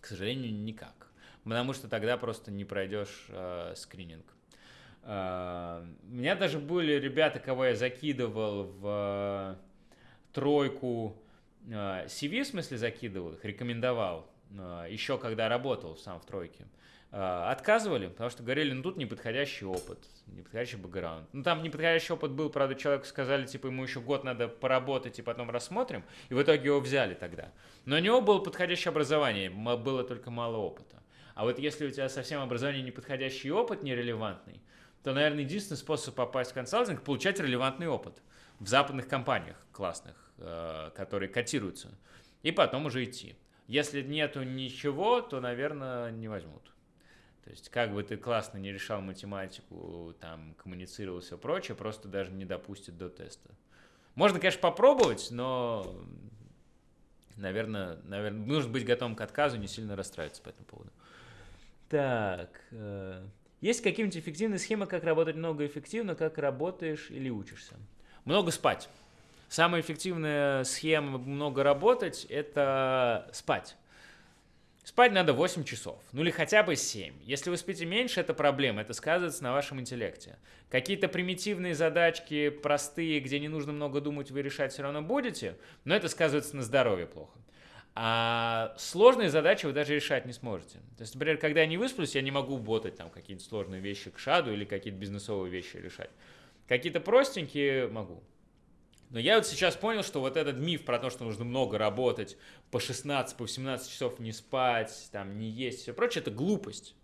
[SPEAKER 1] К сожалению, никак. Потому что тогда просто не пройдешь э, скрининг. Э, у меня даже были ребята, кого я закидывал в э, тройку CV, а, в смысле, закидывал их, рекомендовал, еще когда работал сам в тройке, отказывали, потому что говорили, ну тут неподходящий опыт, неподходящий бэкграунд. Ну там неподходящий опыт был, правда, человеку сказали, типа, ему еще год надо поработать и потом рассмотрим, и в итоге его взяли тогда. Но у него было подходящее образование, было только мало опыта. А вот если у тебя совсем образование неподходящий опыт, нерелевантный, то, наверное, единственный способ попасть в консалтинг – получать релевантный опыт в западных компаниях классных Э, которые котируются, и потом уже идти. Если нету ничего, то, наверное, не возьмут. То есть, как бы ты классно не решал математику, там, коммуницировал все прочее, просто даже не допустят до теста. Можно, конечно, попробовать, но, наверное, наверное, нужно быть готовым к отказу, не сильно расстраиваться по этому поводу. Так, э, есть какие-нибудь эффективные схемы, как работать много эффективно, как работаешь или учишься? Много спать. Самая эффективная схема много работать – это спать. Спать надо 8 часов, ну или хотя бы 7. Если вы спите меньше, это проблема, это сказывается на вашем интеллекте. Какие-то примитивные задачки, простые, где не нужно много думать, вы решать все равно будете, но это сказывается на здоровье плохо. А сложные задачи вы даже решать не сможете. То есть, например, когда я не высплюсь, я не могу ботать там какие-то сложные вещи к шаду или какие-то бизнесовые вещи решать. Какие-то простенькие могу. Но я вот сейчас понял, что вот этот миф про то, что нужно много работать, по 16, по 18 часов не спать, там, не есть, все прочее, это глупость.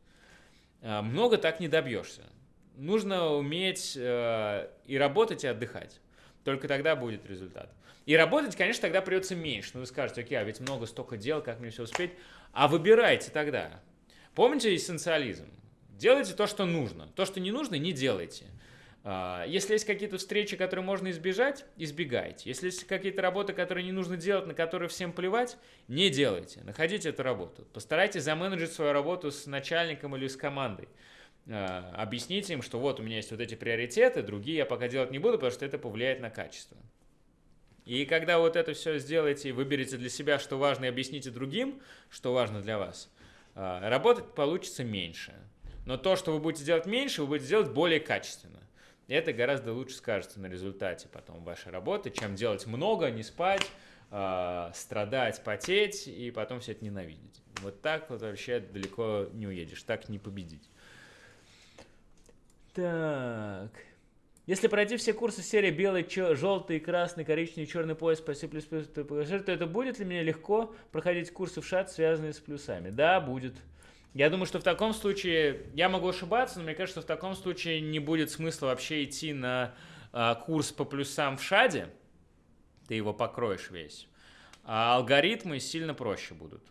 [SPEAKER 1] А, много так не добьешься. Нужно уметь э, и работать, и отдыхать. Только тогда будет результат. И работать, конечно, тогда придется меньше. Но вы скажете, окей, а ведь много столько дел, как мне все успеть? А выбирайте тогда. Помните эссенциализм? Делайте то, что нужно. То, что не нужно, не делайте. А, если есть какие-то встречи, которые можно избежать, избегайте. Если есть какие-то работы, которые не нужно делать, на которые всем плевать, не делайте. Находите эту работу. Постарайтесь заменеджить свою работу с начальником или с командой. А, объясните им, что вот у меня есть вот эти приоритеты, другие я пока делать не буду, потому что это повлияет на качество. И когда вот это все сделаете выберете для себя, что важно, и объясните другим, что важно для вас, а, работать получится меньше. Но то, что вы будете делать меньше, вы будете делать более качественно. И это гораздо лучше скажется на результате потом вашей работы, чем делать много, не спать, э, страдать, потеть и потом все это ненавидеть. Вот так вот вообще далеко не уедешь, так не победить. Так. Если пройти все курсы серии белый, чё, желтый, красный, коричневый, черный пояс по C++, то это будет ли мне легко проходить курсы в шат, связанные с плюсами? Да, будет. Я думаю, что в таком случае, я могу ошибаться, но мне кажется, что в таком случае не будет смысла вообще идти на а, курс по плюсам в шаде, ты его покроешь весь, а алгоритмы сильно проще будут.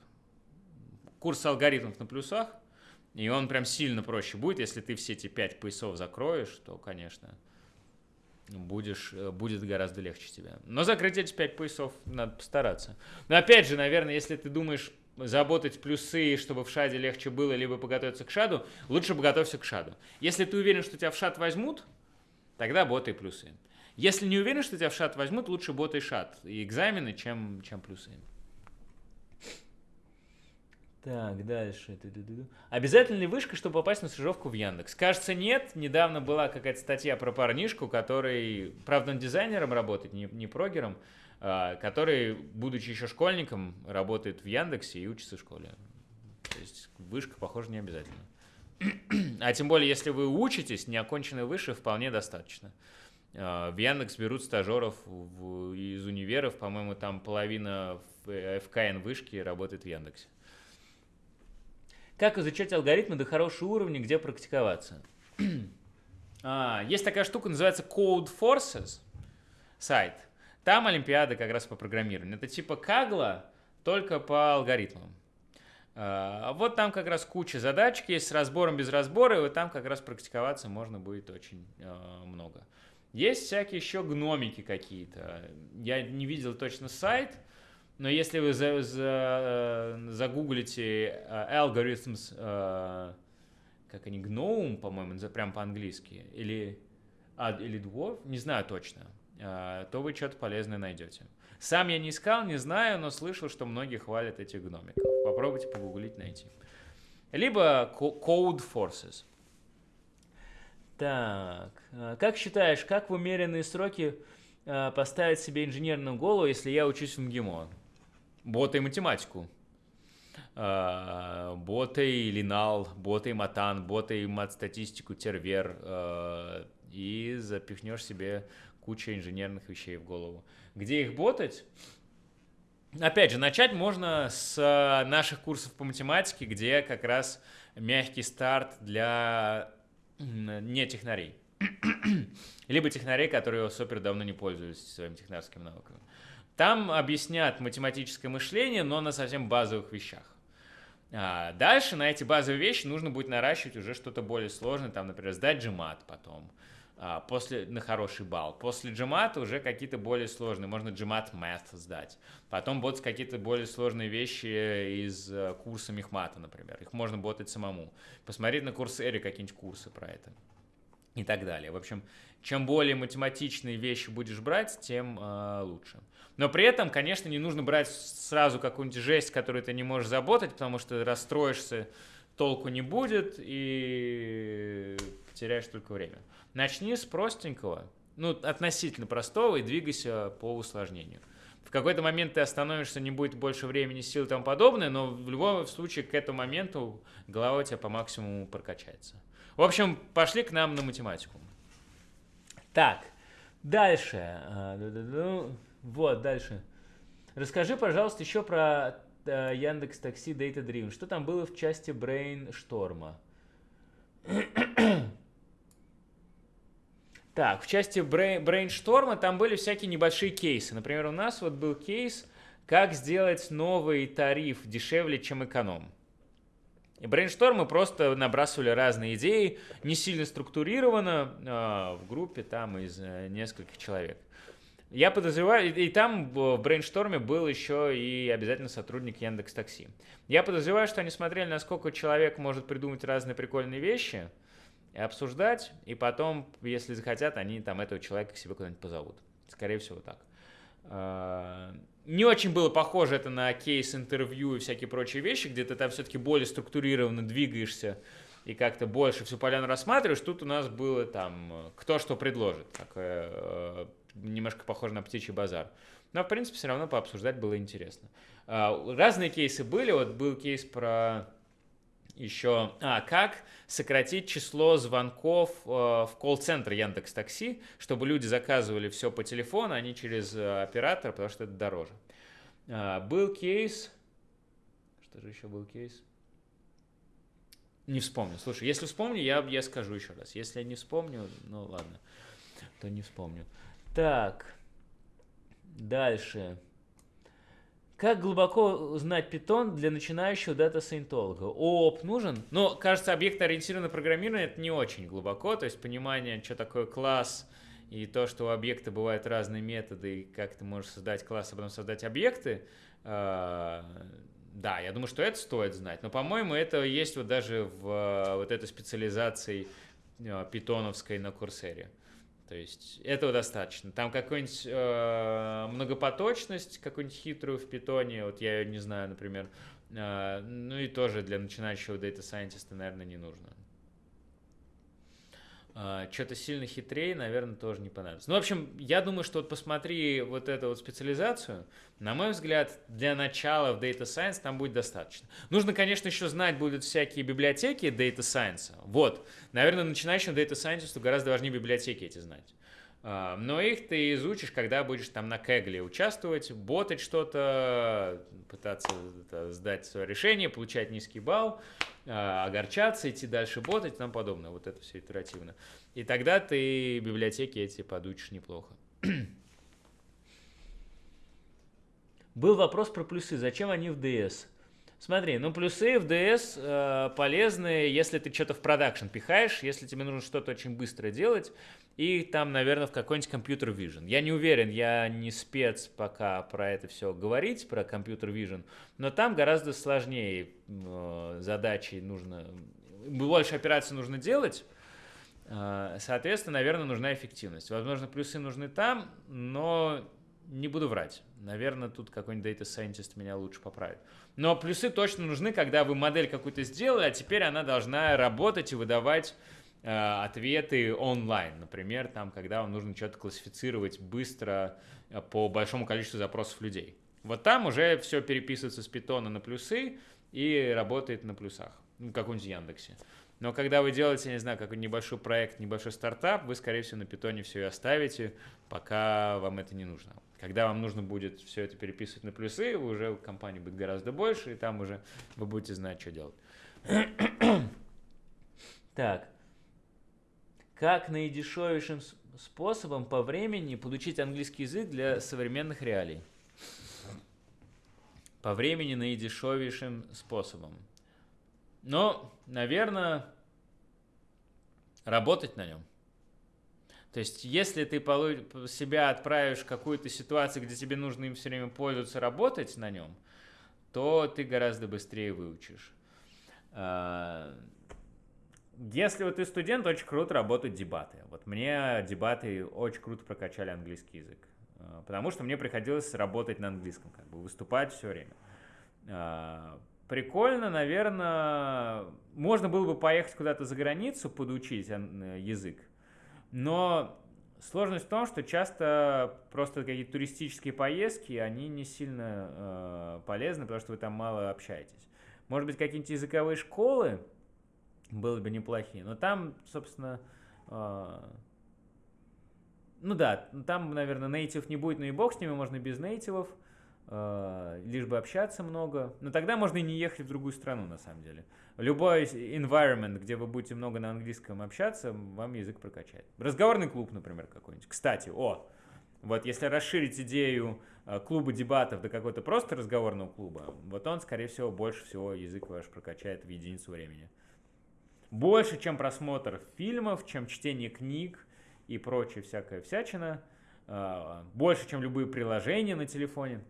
[SPEAKER 1] Курс алгоритмов на плюсах, и он прям сильно проще будет, если ты все эти пять поясов закроешь, то, конечно, будешь, э, будет гораздо легче тебе. Но закрыть эти пять поясов надо постараться. Но опять же, наверное, если ты думаешь, заботать плюсы, чтобы в шаде легче было, либо подготовиться к шаду, лучше подготовься к шаду. Если ты уверен, что тебя в шад возьмут, тогда боты плюсы. Если не уверен, что тебя в шат возьмут, лучше боты и шат. И экзамены, чем, чем плюсы. Так, дальше. Обязательно ли вышка, чтобы попасть на стажировку в Яндекс? Кажется, нет. Недавно была какая-то статья про парнишку, который, правда, он дизайнером работает, не, не прогером, а, который, будучи еще школьником, работает в Яндексе и учится в школе. То есть вышка, похоже, не обязательно. А тем более, если вы учитесь, неоконченной выше вполне достаточно. А, в Яндекс берут стажеров из универов, по-моему, там половина ФКН вышки работает в Яндексе. Как изучать алгоритмы до хорошего уровня, где практиковаться? [clears throat] а, есть такая штука, называется Code Forces сайт. Там Олимпиада как раз по программированию. Это типа Кагла, только по алгоритмам. А, вот там как раз куча задачек есть с разбором без разбора, и там как раз практиковаться можно будет очень а, много. Есть всякие еще гномики какие-то. Я не видел точно сайт, но если вы за, за, загуглите uh, algorithms, uh, как они, GNOME, по-моему, прям по-английски, или, а, или Dwarf, не знаю точно, то вы что-то полезное найдете. Сам я не искал, не знаю, но слышал, что многие хвалят этих гномиков. Попробуйте погуглить, найти. Либо Code Forces. Так, как считаешь, как в умеренные сроки поставить себе инженерную голову, если я учусь в МГИМО? Бота и математику. Uh, бота и линал, бота и матан, бота и мат-статистику, тервер, uh, и запихнешь себе кучу инженерных вещей в голову. Где их ботать? Опять же, начать можно с наших курсов по математике, где как раз мягкий старт для не технарей. [clears throat] Либо технарей, которые супер давно не пользуются своими технарскими навыками. Там объяснят математическое мышление, но на совсем базовых вещах. А дальше на эти базовые вещи нужно будет наращивать уже что-то более сложное, там, например, сдать GMAT потом, а, после, на хороший балл. После GMAT уже какие-то более сложные, можно GMAT Math сдать. Потом будут какие-то более сложные вещи из э, курса Мехмата, например. Их можно ботать самому. Посмотреть на курс Эри какие-нибудь курсы про это и так далее. В общем, чем более математичные вещи будешь брать, тем э, лучше. Но при этом, конечно, не нужно брать сразу какую-нибудь жесть, которую ты не можешь заботать, потому что расстроишься, толку не будет и потеряешь только время. Начни с простенького, ну, относительно простого, и двигайся по усложнению. В какой-то момент ты остановишься, не будет больше времени, сил и тому подобное, но в любом случае к этому моменту голова у тебя по максимуму прокачается. В общем, пошли к нам на математику. Так, дальше. А, вот, дальше. Расскажи, пожалуйста, еще про э, Яндекс Такси Data Driven. Что там было в части brainstorm а? [clears throat] Так, в части brainstorm а там были всякие небольшие кейсы. Например, у нас вот был кейс, как сделать новый тариф дешевле, чем эконом. И brainstorm ы просто набрасывали разные идеи, не сильно структурированно, э, в группе там из э, нескольких человек. Я подозреваю, и, там в брейншторме был еще и обязательно сотрудник Яндекс Такси. Я подозреваю, что они смотрели, насколько человек может придумать разные прикольные вещи – и обсуждать, и потом, если захотят, они там этого человека к себе куда-нибудь позовут. Скорее всего, так. Не очень было похоже это на кейс интервью и всякие прочие вещи, где ты там все-таки более структурированно двигаешься и как-то больше всю поляну рассматриваешь. Тут у нас было там кто что предложит. Такое э, немножко похоже на птичий базар. Но, в принципе, все равно пообсуждать было интересно. А, разные кейсы были. Вот был кейс про еще, а, как сократить число звонков э, в колл-центр Яндекс Такси, чтобы люди заказывали все по телефону, а не через э, оператора, потому что это дороже. А, был кейс, что же еще был кейс? Не вспомню. Слушай, если вспомню, я, я скажу еще раз. Если я не вспомню, ну ладно, то не вспомню. Так, дальше. Как глубоко узнать питон для начинающего дата-сайентолога? ООП нужен? Но, кажется, объектно-ориентированное программирование это не очень глубоко, то есть понимание, что такое класс, и то, что у объекта бывают разные методы, и как ты можешь создать класс, а потом создать объекты, э, да, я думаю, что это стоит знать. Но, по-моему, это есть вот даже в э, вот этой специализации э, питоновской на Курсере. То есть этого достаточно. Там какую-нибудь э, многопоточность, какую-нибудь хитрую в питоне, вот я ее не знаю, например, э, ну и тоже для начинающего дата сайентиста, наверное, не нужно. Uh, что-то сильно хитрее, наверное, тоже не понадобится. Ну, в общем, я думаю, что вот посмотри вот эту вот специализацию, на мой взгляд, для начала в Data Science там будет достаточно. Нужно, конечно, еще знать будут всякие библиотеки Data Science. Вот, наверное, начинающему Data Scientist гораздо важнее библиотеки эти знать. Uh, но их ты изучишь, когда будешь там на кегле участвовать, ботать что-то, пытаться сдать свое решение, получать низкий балл. А, огорчаться, идти дальше ботать и тому подобное. Вот это все итеративно. И тогда ты библиотеки эти подучишь неплохо. [clears throat] Был вопрос про плюсы. Зачем они в DS? Смотри, ну плюсы в DS э, полезны, если ты что-то в продакшн пихаешь, если тебе нужно что-то очень быстро делать, и там, наверное, в какой-нибудь компьютер vision. Я не уверен, я не спец пока про это все говорить, про компьютер vision, но там гораздо сложнее э, задачи нужно, больше операций нужно делать, э, соответственно, наверное, нужна эффективность. Возможно, плюсы нужны там, но не буду врать. Наверное, тут какой-нибудь data scientist меня лучше поправит. Но плюсы точно нужны, когда вы модель какую-то сделали, а теперь она должна работать и выдавать ответы онлайн. Например, там, когда вам нужно что-то классифицировать быстро э, по большому количеству запросов людей. Вот там уже все переписывается с питона на плюсы и работает на плюсах. Ну, как в Яндексе. Но когда вы делаете, не знаю, какой-нибудь небольшой проект, небольшой стартап, вы, скорее всего, на питоне все и оставите, пока вам это не нужно. Когда вам нужно будет все это переписывать на плюсы, уже компания будет гораздо больше, и там уже вы будете знать, что делать. [clears throat] так. Как наидешевейшим способом по времени получить английский язык для современных реалий? По времени наидешевейшим способом. Ну, наверное, работать на нем. То есть, если ты себя отправишь в какую-то ситуацию, где тебе нужно им все время пользоваться, работать на нем, то ты гораздо быстрее выучишь. Если вот ты студент, очень круто работают дебаты. Вот мне дебаты очень круто прокачали английский язык. А, потому что мне приходилось работать на английском, как бы выступать все время. А, прикольно, наверное, можно было бы поехать куда-то за границу, подучить язык. Но сложность в том, что часто просто какие-то туристические поездки, они не сильно э, полезны, потому что вы там мало общаетесь. Может быть, какие-нибудь языковые школы были бы неплохие, но там, собственно, э, ну да, там, наверное, нейтив не будет, но и бог с ними, можно без нейтивов. э, лишь бы общаться много. Но тогда можно и не ехать в другую страну, на самом деле. Любой environment, где вы будете много на английском общаться, вам язык прокачает. Разговорный клуб, например, какой-нибудь. Кстати, о, вот если расширить идею э, клуба дебатов до какой-то просто разговорного клуба, вот он, скорее всего, больше всего язык ваш прокачает в единицу времени. Больше, чем просмотр фильмов, чем чтение книг и прочее всякая всячина. Э, больше, чем любые приложения на телефоне.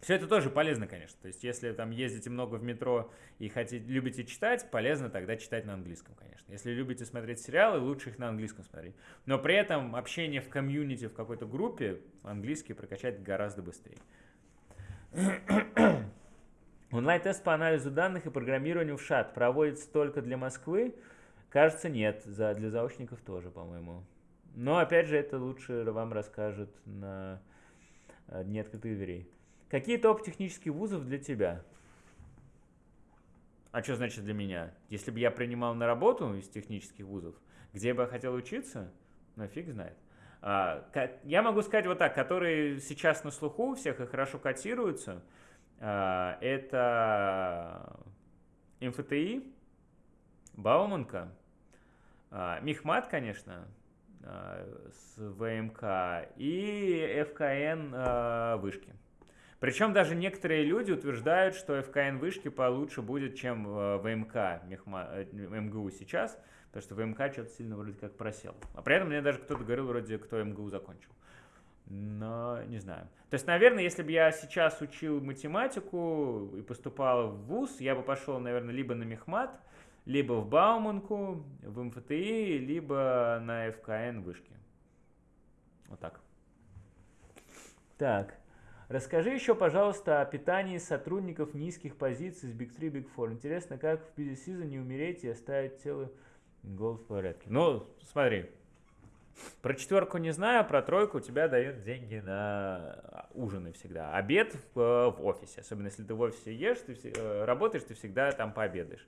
[SPEAKER 1] Все это тоже полезно, конечно. То есть, если там ездите много в метро и хотите, любите читать, полезно тогда читать на английском, конечно. Если любите смотреть сериалы, лучше их на английском смотреть. Но при этом общение в комьюнити, в какой-то группе, английский прокачать гораздо быстрее. Онлайн-тест по анализу данных и программированию в ШАТ проводится только для Москвы? Кажется, нет. За, для заочников тоже, по-моему. Но, опять же, это лучше вам расскажут на э, Дне открытых дверей. Какие топ технических вузов для тебя? А что значит для меня? Если бы я принимал на работу из технических вузов, где бы я хотел учиться, ну фиг знает. А, я могу сказать вот так, которые сейчас на слуху у всех и хорошо котируются, это МФТИ, Бауманка, а, Мехмат, конечно, а, с ВМК и ФКН а, Вышки. Причем даже некоторые люди утверждают, что ФКН вышки получше будет, чем ВМК э, МГУ сейчас, потому что ВМК что-то сильно вроде как просел. А при этом мне даже кто-то говорил вроде, кто МГУ закончил. Но не знаю. То есть, наверное, если бы я сейчас учил математику и поступал в ВУЗ, я бы пошел, наверное, либо на Мехмат, либо в Бауманку, в МФТИ, либо на ФКН вышки. Вот так. Так. Расскажи еще, пожалуйста, о питании сотрудников низких позиций с Big 3, Big 4. Интересно, как в busy season не умереть и оставить тело голод в порядке. Ну, смотри, про четверку не знаю, про тройку тебя дают деньги на ужины всегда. Обед в, э, в офисе, особенно если ты в офисе ешь, ты э, работаешь, ты всегда там пообедаешь.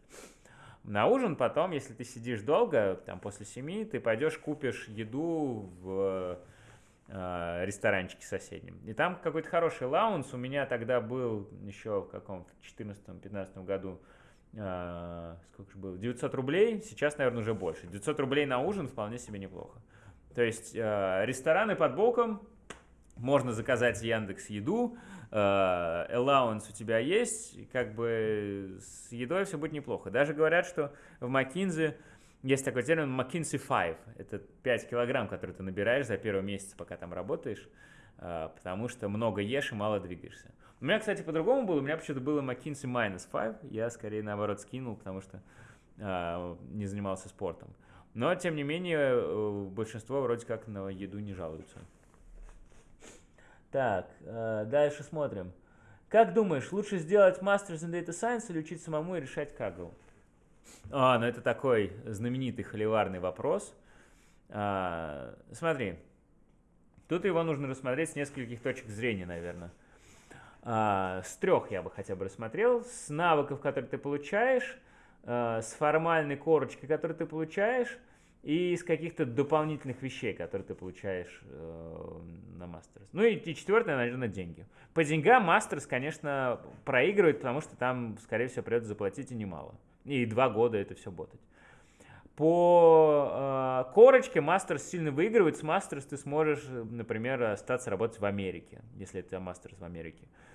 [SPEAKER 1] На ужин потом, если ты сидишь долго, там после семи, ты пойдешь купишь еду в э, ресторанчике соседнем. И там какой-то хороший лаунс. У меня тогда был еще в каком-то 14-15 году сколько же было? 900 рублей, сейчас, наверное, уже больше. 900 рублей на ужин вполне себе неплохо. То есть э, рестораны под боком, можно заказать Яндекс еду, allowance у тебя есть, как бы с едой все будет неплохо. Даже говорят, что в Макинзе есть такой термин McKinsey 5. Это 5 килограмм, которые ты набираешь за первый месяц, пока там работаешь, а, потому что много ешь и мало двигаешься. У меня, кстати, по-другому было. У меня почему-то было McKinsey minus 5. Я скорее наоборот скинул, потому что а, не занимался спортом. Но, тем не менее, э, большинство вроде как на еду не жалуются. Так, э, дальше смотрим. Как думаешь, лучше сделать Masters in Data Science или учить самому и решать Kaggle? А, ну это такой знаменитый холиварный вопрос. А, смотри, тут его нужно рассмотреть с нескольких точек зрения, наверное. А, с трех я бы хотя бы рассмотрел. С навыков, которые ты получаешь, а, с формальной корочкой, которую ты получаешь, и из каких-то дополнительных вещей, которые ты получаешь э, на Мастерс. Ну и, и четвертое, наверное, деньги. По деньгам Мастерс, конечно, проигрывает, потому что там, скорее всего, придется заплатить и немало. И два года это все ботать. По э, корочке Мастерс сильно выигрывает. С Мастерс ты сможешь, например, остаться работать в Америке, если это Мастерс в Америке. Э,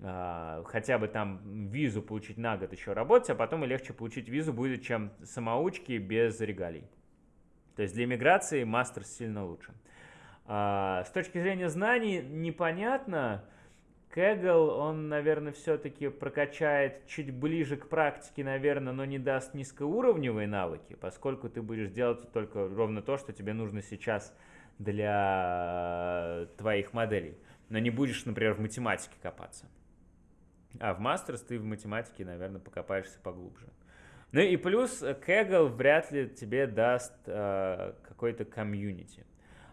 [SPEAKER 1] хотя бы там визу получить на год еще работать, а потом и легче получить визу будет, чем самоучки без регалий. То есть для иммиграции Мастерс сильно лучше. Э, с точки зрения знаний непонятно, Кэгл, он, наверное, все-таки прокачает чуть ближе к практике, наверное, но не даст низкоуровневые навыки, поскольку ты будешь делать только ровно то, что тебе нужно сейчас для твоих моделей. Но не будешь, например, в математике копаться. А в master's ты в математике, наверное, покопаешься поглубже. Ну и плюс Kaggle вряд ли тебе даст э, какой-то комьюнити.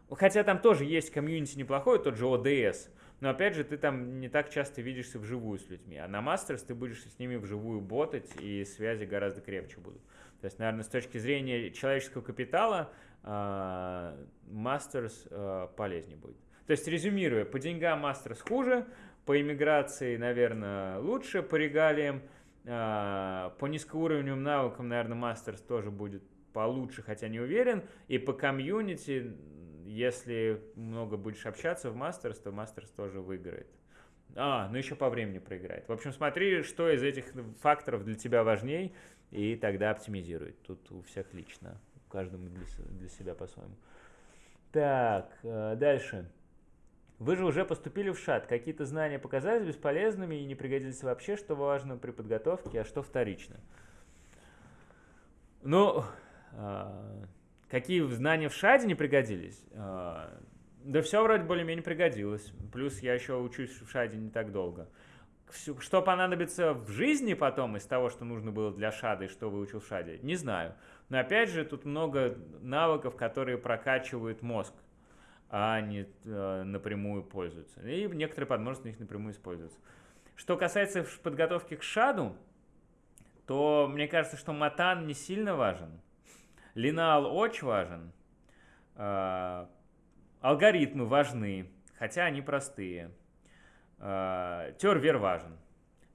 [SPEAKER 1] Хотя там тоже есть комьюнити неплохой, тот же ODS – но опять же, ты там не так часто видишься вживую с людьми. А на master's ты будешь с ними вживую ботать, и связи гораздо крепче будут. То есть, наверное, с точки зрения человеческого капитала, master's а, полезнее будет. То есть, резюмируя, по деньгам master's хуже, По иммиграции, наверное, лучше, по регалиям. А, по низкоуровневым навыкам, наверное, master's тоже будет получше, хотя не уверен. И по комьюнити, если много будешь общаться в master's, то master's тоже выиграет. А, ну еще по времени проиграет. В общем, смотри, что из этих факторов для тебя важней, и тогда оптимизируй. Тут у всех лично, у каждого для, для себя по-своему. Так, э, дальше. Вы же уже поступили в ШАТ. Какие-то знания показались бесполезными и не пригодились вообще, что важно при подготовке, а что вторично? Ну, э, какие знания в ШАДе не пригодились? Э, да все вроде более-менее пригодилось. Плюс я еще учусь в ШАДе не так долго. Что понадобится в жизни потом из того, что нужно было для ШАДа и что выучил в ШАДе, не знаю. Но опять же, тут много навыков, которые прокачивают мозг, а не э, напрямую пользуются. И некоторые подмножества их напрямую используются. Что касается подготовки к ШАДу, то мне кажется, что матан не сильно важен. Линал очень важен. Э, Алгоритмы важны, хотя они простые. А, Тервер важен.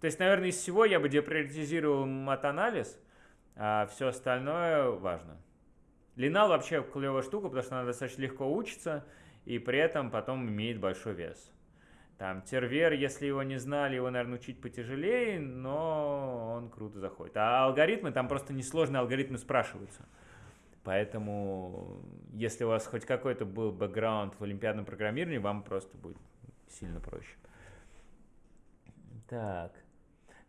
[SPEAKER 1] То есть, наверное, из всего я бы деприоритизировал мат-анализ, а все остальное важно. Линал вообще клевая штука, потому что она достаточно легко учится, и при этом потом имеет большой вес. Там тервер, если его не знали, его, наверное, учить потяжелее, но он круто заходит. А алгоритмы, там просто несложные алгоритмы спрашиваются. Поэтому, если у вас хоть какой-то был бэкграунд в олимпиадном программировании, вам просто будет сильно проще. Так.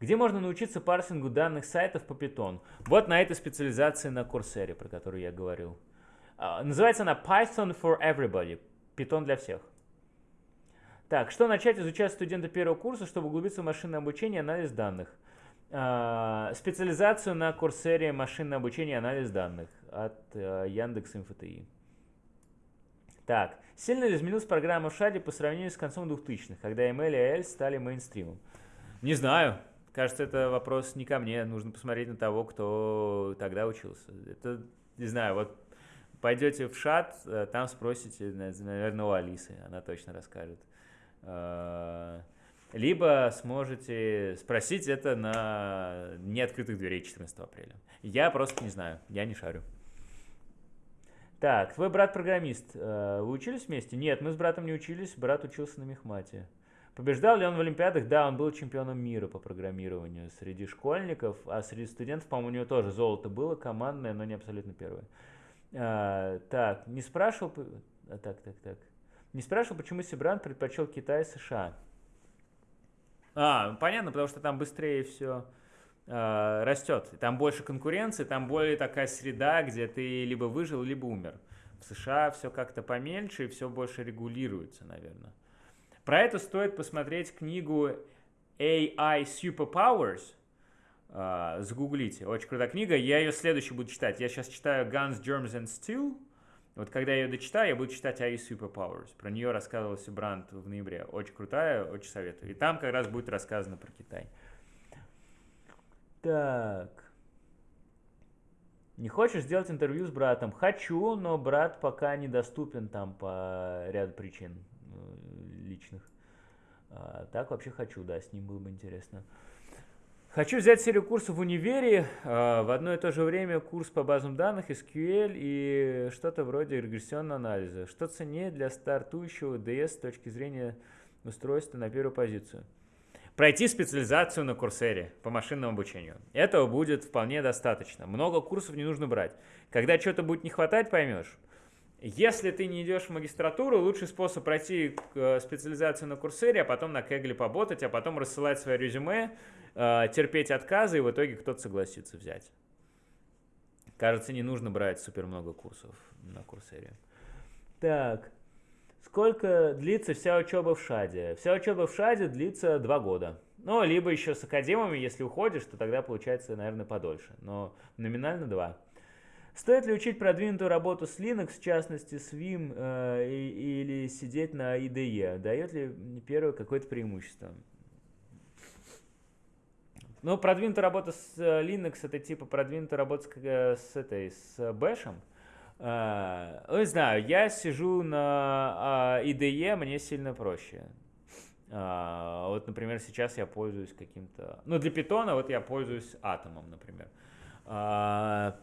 [SPEAKER 1] Где можно научиться парсингу данных сайтов по Python? Вот на этой специализации на Coursera, про которую я говорил. Uh, называется она Python for Everybody. Python для всех. Так, что начать изучать студенты первого курса, чтобы углубиться в машинное обучение и анализ данных? Uh, специализацию на Coursera машинное обучение и анализ данных от э, Яндекс МФТИ. Так, сильно ли изменилась программа в Шаде по сравнению с концом 2000-х, когда ML и AL стали мейнстримом? Не знаю. Кажется, это вопрос не ко мне. Нужно посмотреть на того, кто тогда учился. Это, не знаю, вот пойдете в шат, э, там спросите, наверное, у Алисы, она точно расскажет. Э, либо сможете спросить это на неоткрытых дверей 14 апреля. Я просто не знаю, я не шарю. Так, твой брат программист. Э, вы учились вместе? Нет, мы с братом не учились, брат учился на мехмате. Побеждал ли он в Олимпиадах? Да, он был чемпионом мира по программированию среди школьников, а среди студентов, по-моему, у него тоже золото было, командное, но не абсолютно первое. А, так, не спрашивал... А, так, так, так. Не спрашивал, почему Сибран предпочел Китай и США. А, понятно, потому что там быстрее все э, растет. Там больше конкуренции, там более такая среда, где ты либо выжил, либо умер. В США все как-то поменьше и все больше регулируется, наверное. Про это стоит посмотреть книгу AI Superpowers. Э, загуглите. Очень крутая книга. Я ее следующий буду читать. Я сейчас читаю Guns, Germs and Steel. Вот когда я ее дочитаю, я буду читать AI Superpowers. Про нее рассказывался Бранд в ноябре. Очень крутая, очень советую. И там как раз будет рассказано про Китай. Так. Не хочешь сделать интервью с братом? Хочу, но брат пока недоступен там по ряду причин э, личных. А, так вообще хочу, да, с ним было бы интересно. Хочу взять серию курсов в универе, а, в одно и то же время курс по базам данных, SQL и что-то вроде регрессионного анализа. Что ценнее для стартующего DS с точки зрения устройства на первую позицию? Пройти специализацию на курсере по машинному обучению. Этого будет вполне достаточно. Много курсов не нужно брать. Когда что-то будет не хватать, поймешь. Если ты не идешь в магистратуру, лучший способ пройти э, специализацию на курсере, а потом на Кегле поработать, а потом рассылать свое резюме, э, терпеть отказы, и в итоге кто-то согласится взять. Кажется, не нужно брать супер много курсов на курсере. Так. Сколько длится вся учеба в ШАДе? Вся учеба в ШАДе длится два года. Ну, либо еще с академами, если уходишь, то тогда получается, наверное, подольше. Но номинально два. Стоит ли учить продвинутую работу с Linux, в частности с Vim, э, или сидеть на IDE? Дает ли первое какое-то преимущество? Ну, продвинутая работа с э, Linux это типа продвинутая работа с, э, с этой, с Bash. А, ну, не знаю, я сижу на а, IDE, мне сильно проще. А, вот, например, сейчас я пользуюсь каким-то... Ну, для питона вот я пользуюсь атомом, например. А,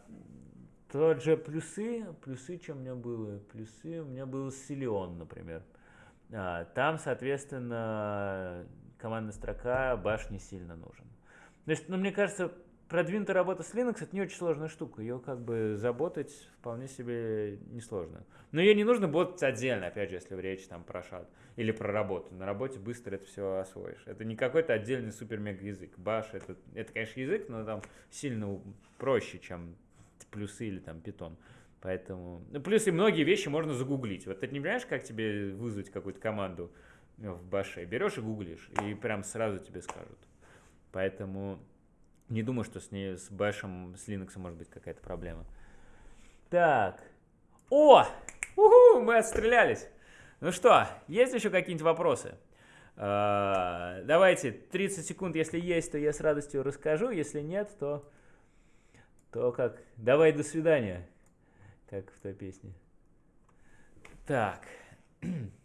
[SPEAKER 1] тот же плюсы, плюсы, что у меня было? Плюсы, у меня был Силион, например. А, там, соответственно, командная строка баш не сильно нужен. То есть, ну, мне кажется, продвинутая работа с Linux это не очень сложная штука. Ее как бы заботать вполне себе несложно. Но ее не нужно ботать отдельно, опять же, если речь там про шат или про работу. На работе быстро это все освоишь. Это не какой-то отдельный супер-мега язык. Баш это, это, конечно, язык, но там сильно проще, чем плюсы или там питон. Поэтому, ну, плюс и многие вещи можно загуглить. Вот ты не понимаешь, как тебе вызвать какую-то команду в баше? Берешь и гуглишь, и прям сразу тебе скажут. Поэтому не думаю, что с ней, с бэшем, с Linux может быть какая-то проблема. Так. О! Уху, мы отстрелялись. Ну что, есть еще какие-нибудь вопросы? Uh, давайте, 30 секунд, если есть, то я с радостью расскажу. Если нет, то, то как? Давай, до свидания. Как в той песне. Так. [clears throat]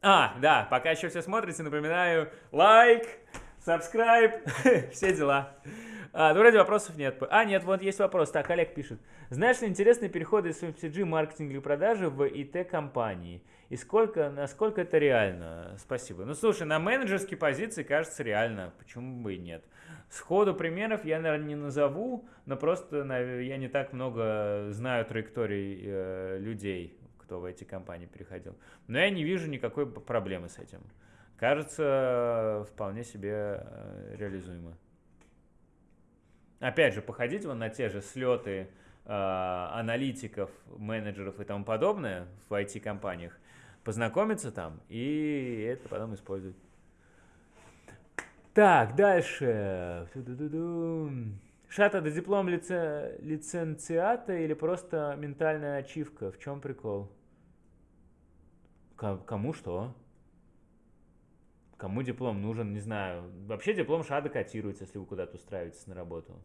[SPEAKER 1] А, да, пока еще все смотрите, напоминаю, лайк, subscribe, [laughs] все дела. А, ну, вроде вопросов нет. А, нет, вот есть вопрос. Так, Олег пишет. Знаешь ли интересные переходы из FMCG маркетинга и продажи в ИТ-компании? И сколько, насколько это реально? Спасибо. Ну, слушай, на менеджерские позиции кажется реально. Почему бы и нет? Сходу примеров я, наверное, не назову, но просто я не так много знаю траекторий э, людей, кто в эти компании переходил. Но я не вижу никакой проблемы с этим. Кажется, вполне себе э, реализуемо. Опять же, походить вон на те же слеты э, аналитиков, менеджеров и тому подобное в IT-компаниях, познакомиться там и это потом использовать. Так, дальше. Шата, это диплом лице... лиценциата или просто ментальная ачивка? В чем прикол? Кому что? Кому диплом нужен, не знаю. Вообще диплом ШАДа котируется, если вы куда-то устраиваетесь на работу.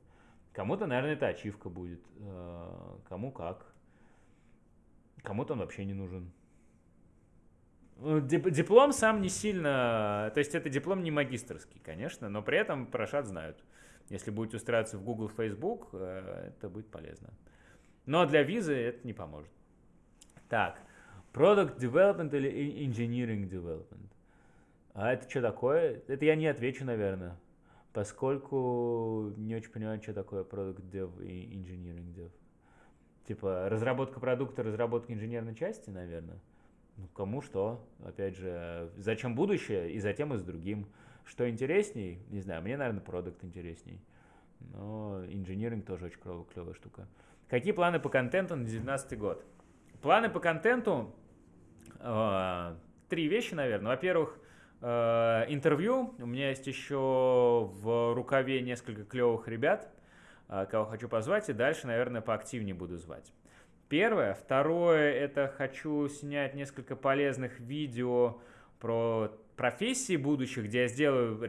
[SPEAKER 1] Кому-то, наверное, это ачивка будет. Э, кому как. Кому-то он вообще не нужен. Ну, диплом сам не сильно... То есть это диплом не магистрский, конечно, но при этом про ШАД знают. Если будете устраиваться в Google, Facebook, э, это будет полезно. Но для визы это не поможет. Так, Product Development или Engineering Development? А это что такое? Это я не отвечу, наверное, поскольку не очень понимаю, что такое Product Dev и Engineering Dev. Типа разработка продукта, разработка инженерной части, наверное. Ну, кому что. Опять же, зачем будущее, и затем и с другим. Что интересней? Не знаю, мне, наверное, продукт интересней. Но инжиниринг тоже очень клевая, клевая штука. Какие планы по контенту на 2019 год? Планы по контенту три вещи, наверное. Во-первых, э, интервью. У меня есть еще в рукаве несколько клевых ребят, э, кого хочу позвать. И дальше, наверное, поактивнее буду звать. Первое. Второе, это хочу снять несколько полезных видео про профессии будущих, где я сделаю э,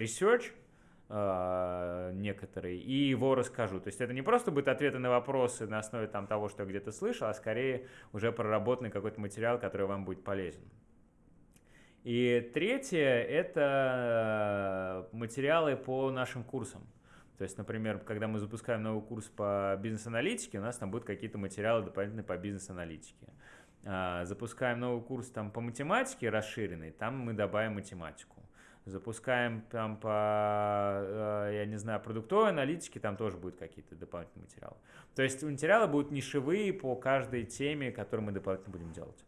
[SPEAKER 1] некоторые и его расскажу. То есть это не просто будут ответы на вопросы на основе там, того, что я где-то слышал, а скорее уже проработанный какой-то материал, который вам будет полезен. И третье – это материалы по нашим курсам. То есть, например, когда мы запускаем новый курс по бизнес-аналитике, у нас там будут какие-то материалы дополнительные по бизнес-аналитике. А, запускаем новый курс там по математике расширенный, там мы добавим математику. Запускаем там по, э, я не знаю, продуктовой аналитике, там тоже будут какие-то дополнительные материалы. То есть материалы будут нишевые по каждой теме, которую мы дополнительно будем делать.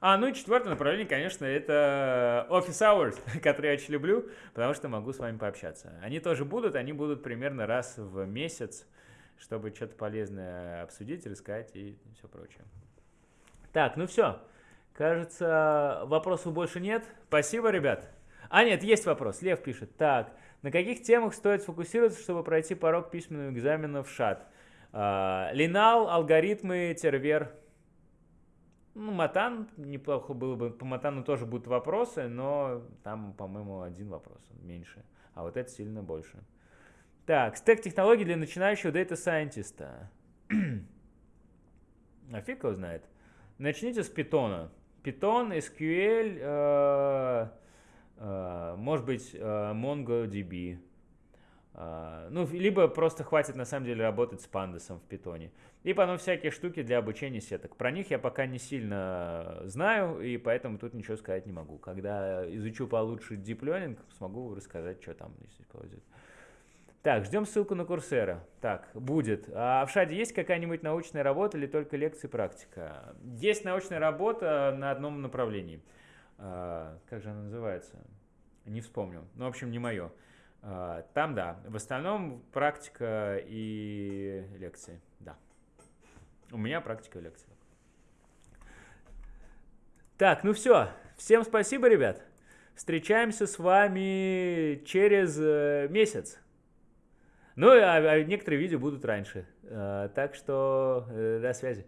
[SPEAKER 1] А, ну и четвертое направление, конечно, это Office Hours, [laughs] которые я очень люблю, потому что могу с вами пообщаться. Они тоже будут, они будут примерно раз в месяц, чтобы что-то полезное обсудить, рассказать и все прочее. Так, ну все. Кажется, вопросов больше нет. Спасибо, ребят. А, нет, есть вопрос. Лев пишет. Так, на каких темах стоит сфокусироваться, чтобы пройти порог письменного экзамена в ШАД? А, Линал, алгоритмы, тервер, ну, Матан, неплохо было бы. По Матану тоже будут вопросы, но там, по-моему, один вопрос, меньше. А вот это сильно больше. Так, стек технологий для начинающего data scientist а. [clears throat] а фиг его знает. Начните с питона. Python, SQL, э, может быть, э, MongoDB. Uh, ну, либо просто хватит на самом деле работать с пандасом в питоне. И потом всякие штуки для обучения сеток. Про них я пока не сильно знаю, и поэтому тут ничего сказать не могу. Когда изучу получше Deep Learning, смогу рассказать, что там если повезет. Так, ждем ссылку на Курсера. Так, будет. А в Шаде есть какая-нибудь научная работа или только лекции практика? Есть научная работа на одном направлении. Uh, как же она называется? Не вспомню. Ну, в общем, не мое. А, там да. В остальном практика и лекции. Да. У меня практика и лекции. Так, ну все. Всем спасибо, ребят. Встречаемся с вами через э, месяц. Ну, а, а некоторые видео будут раньше. Так что э, до связи.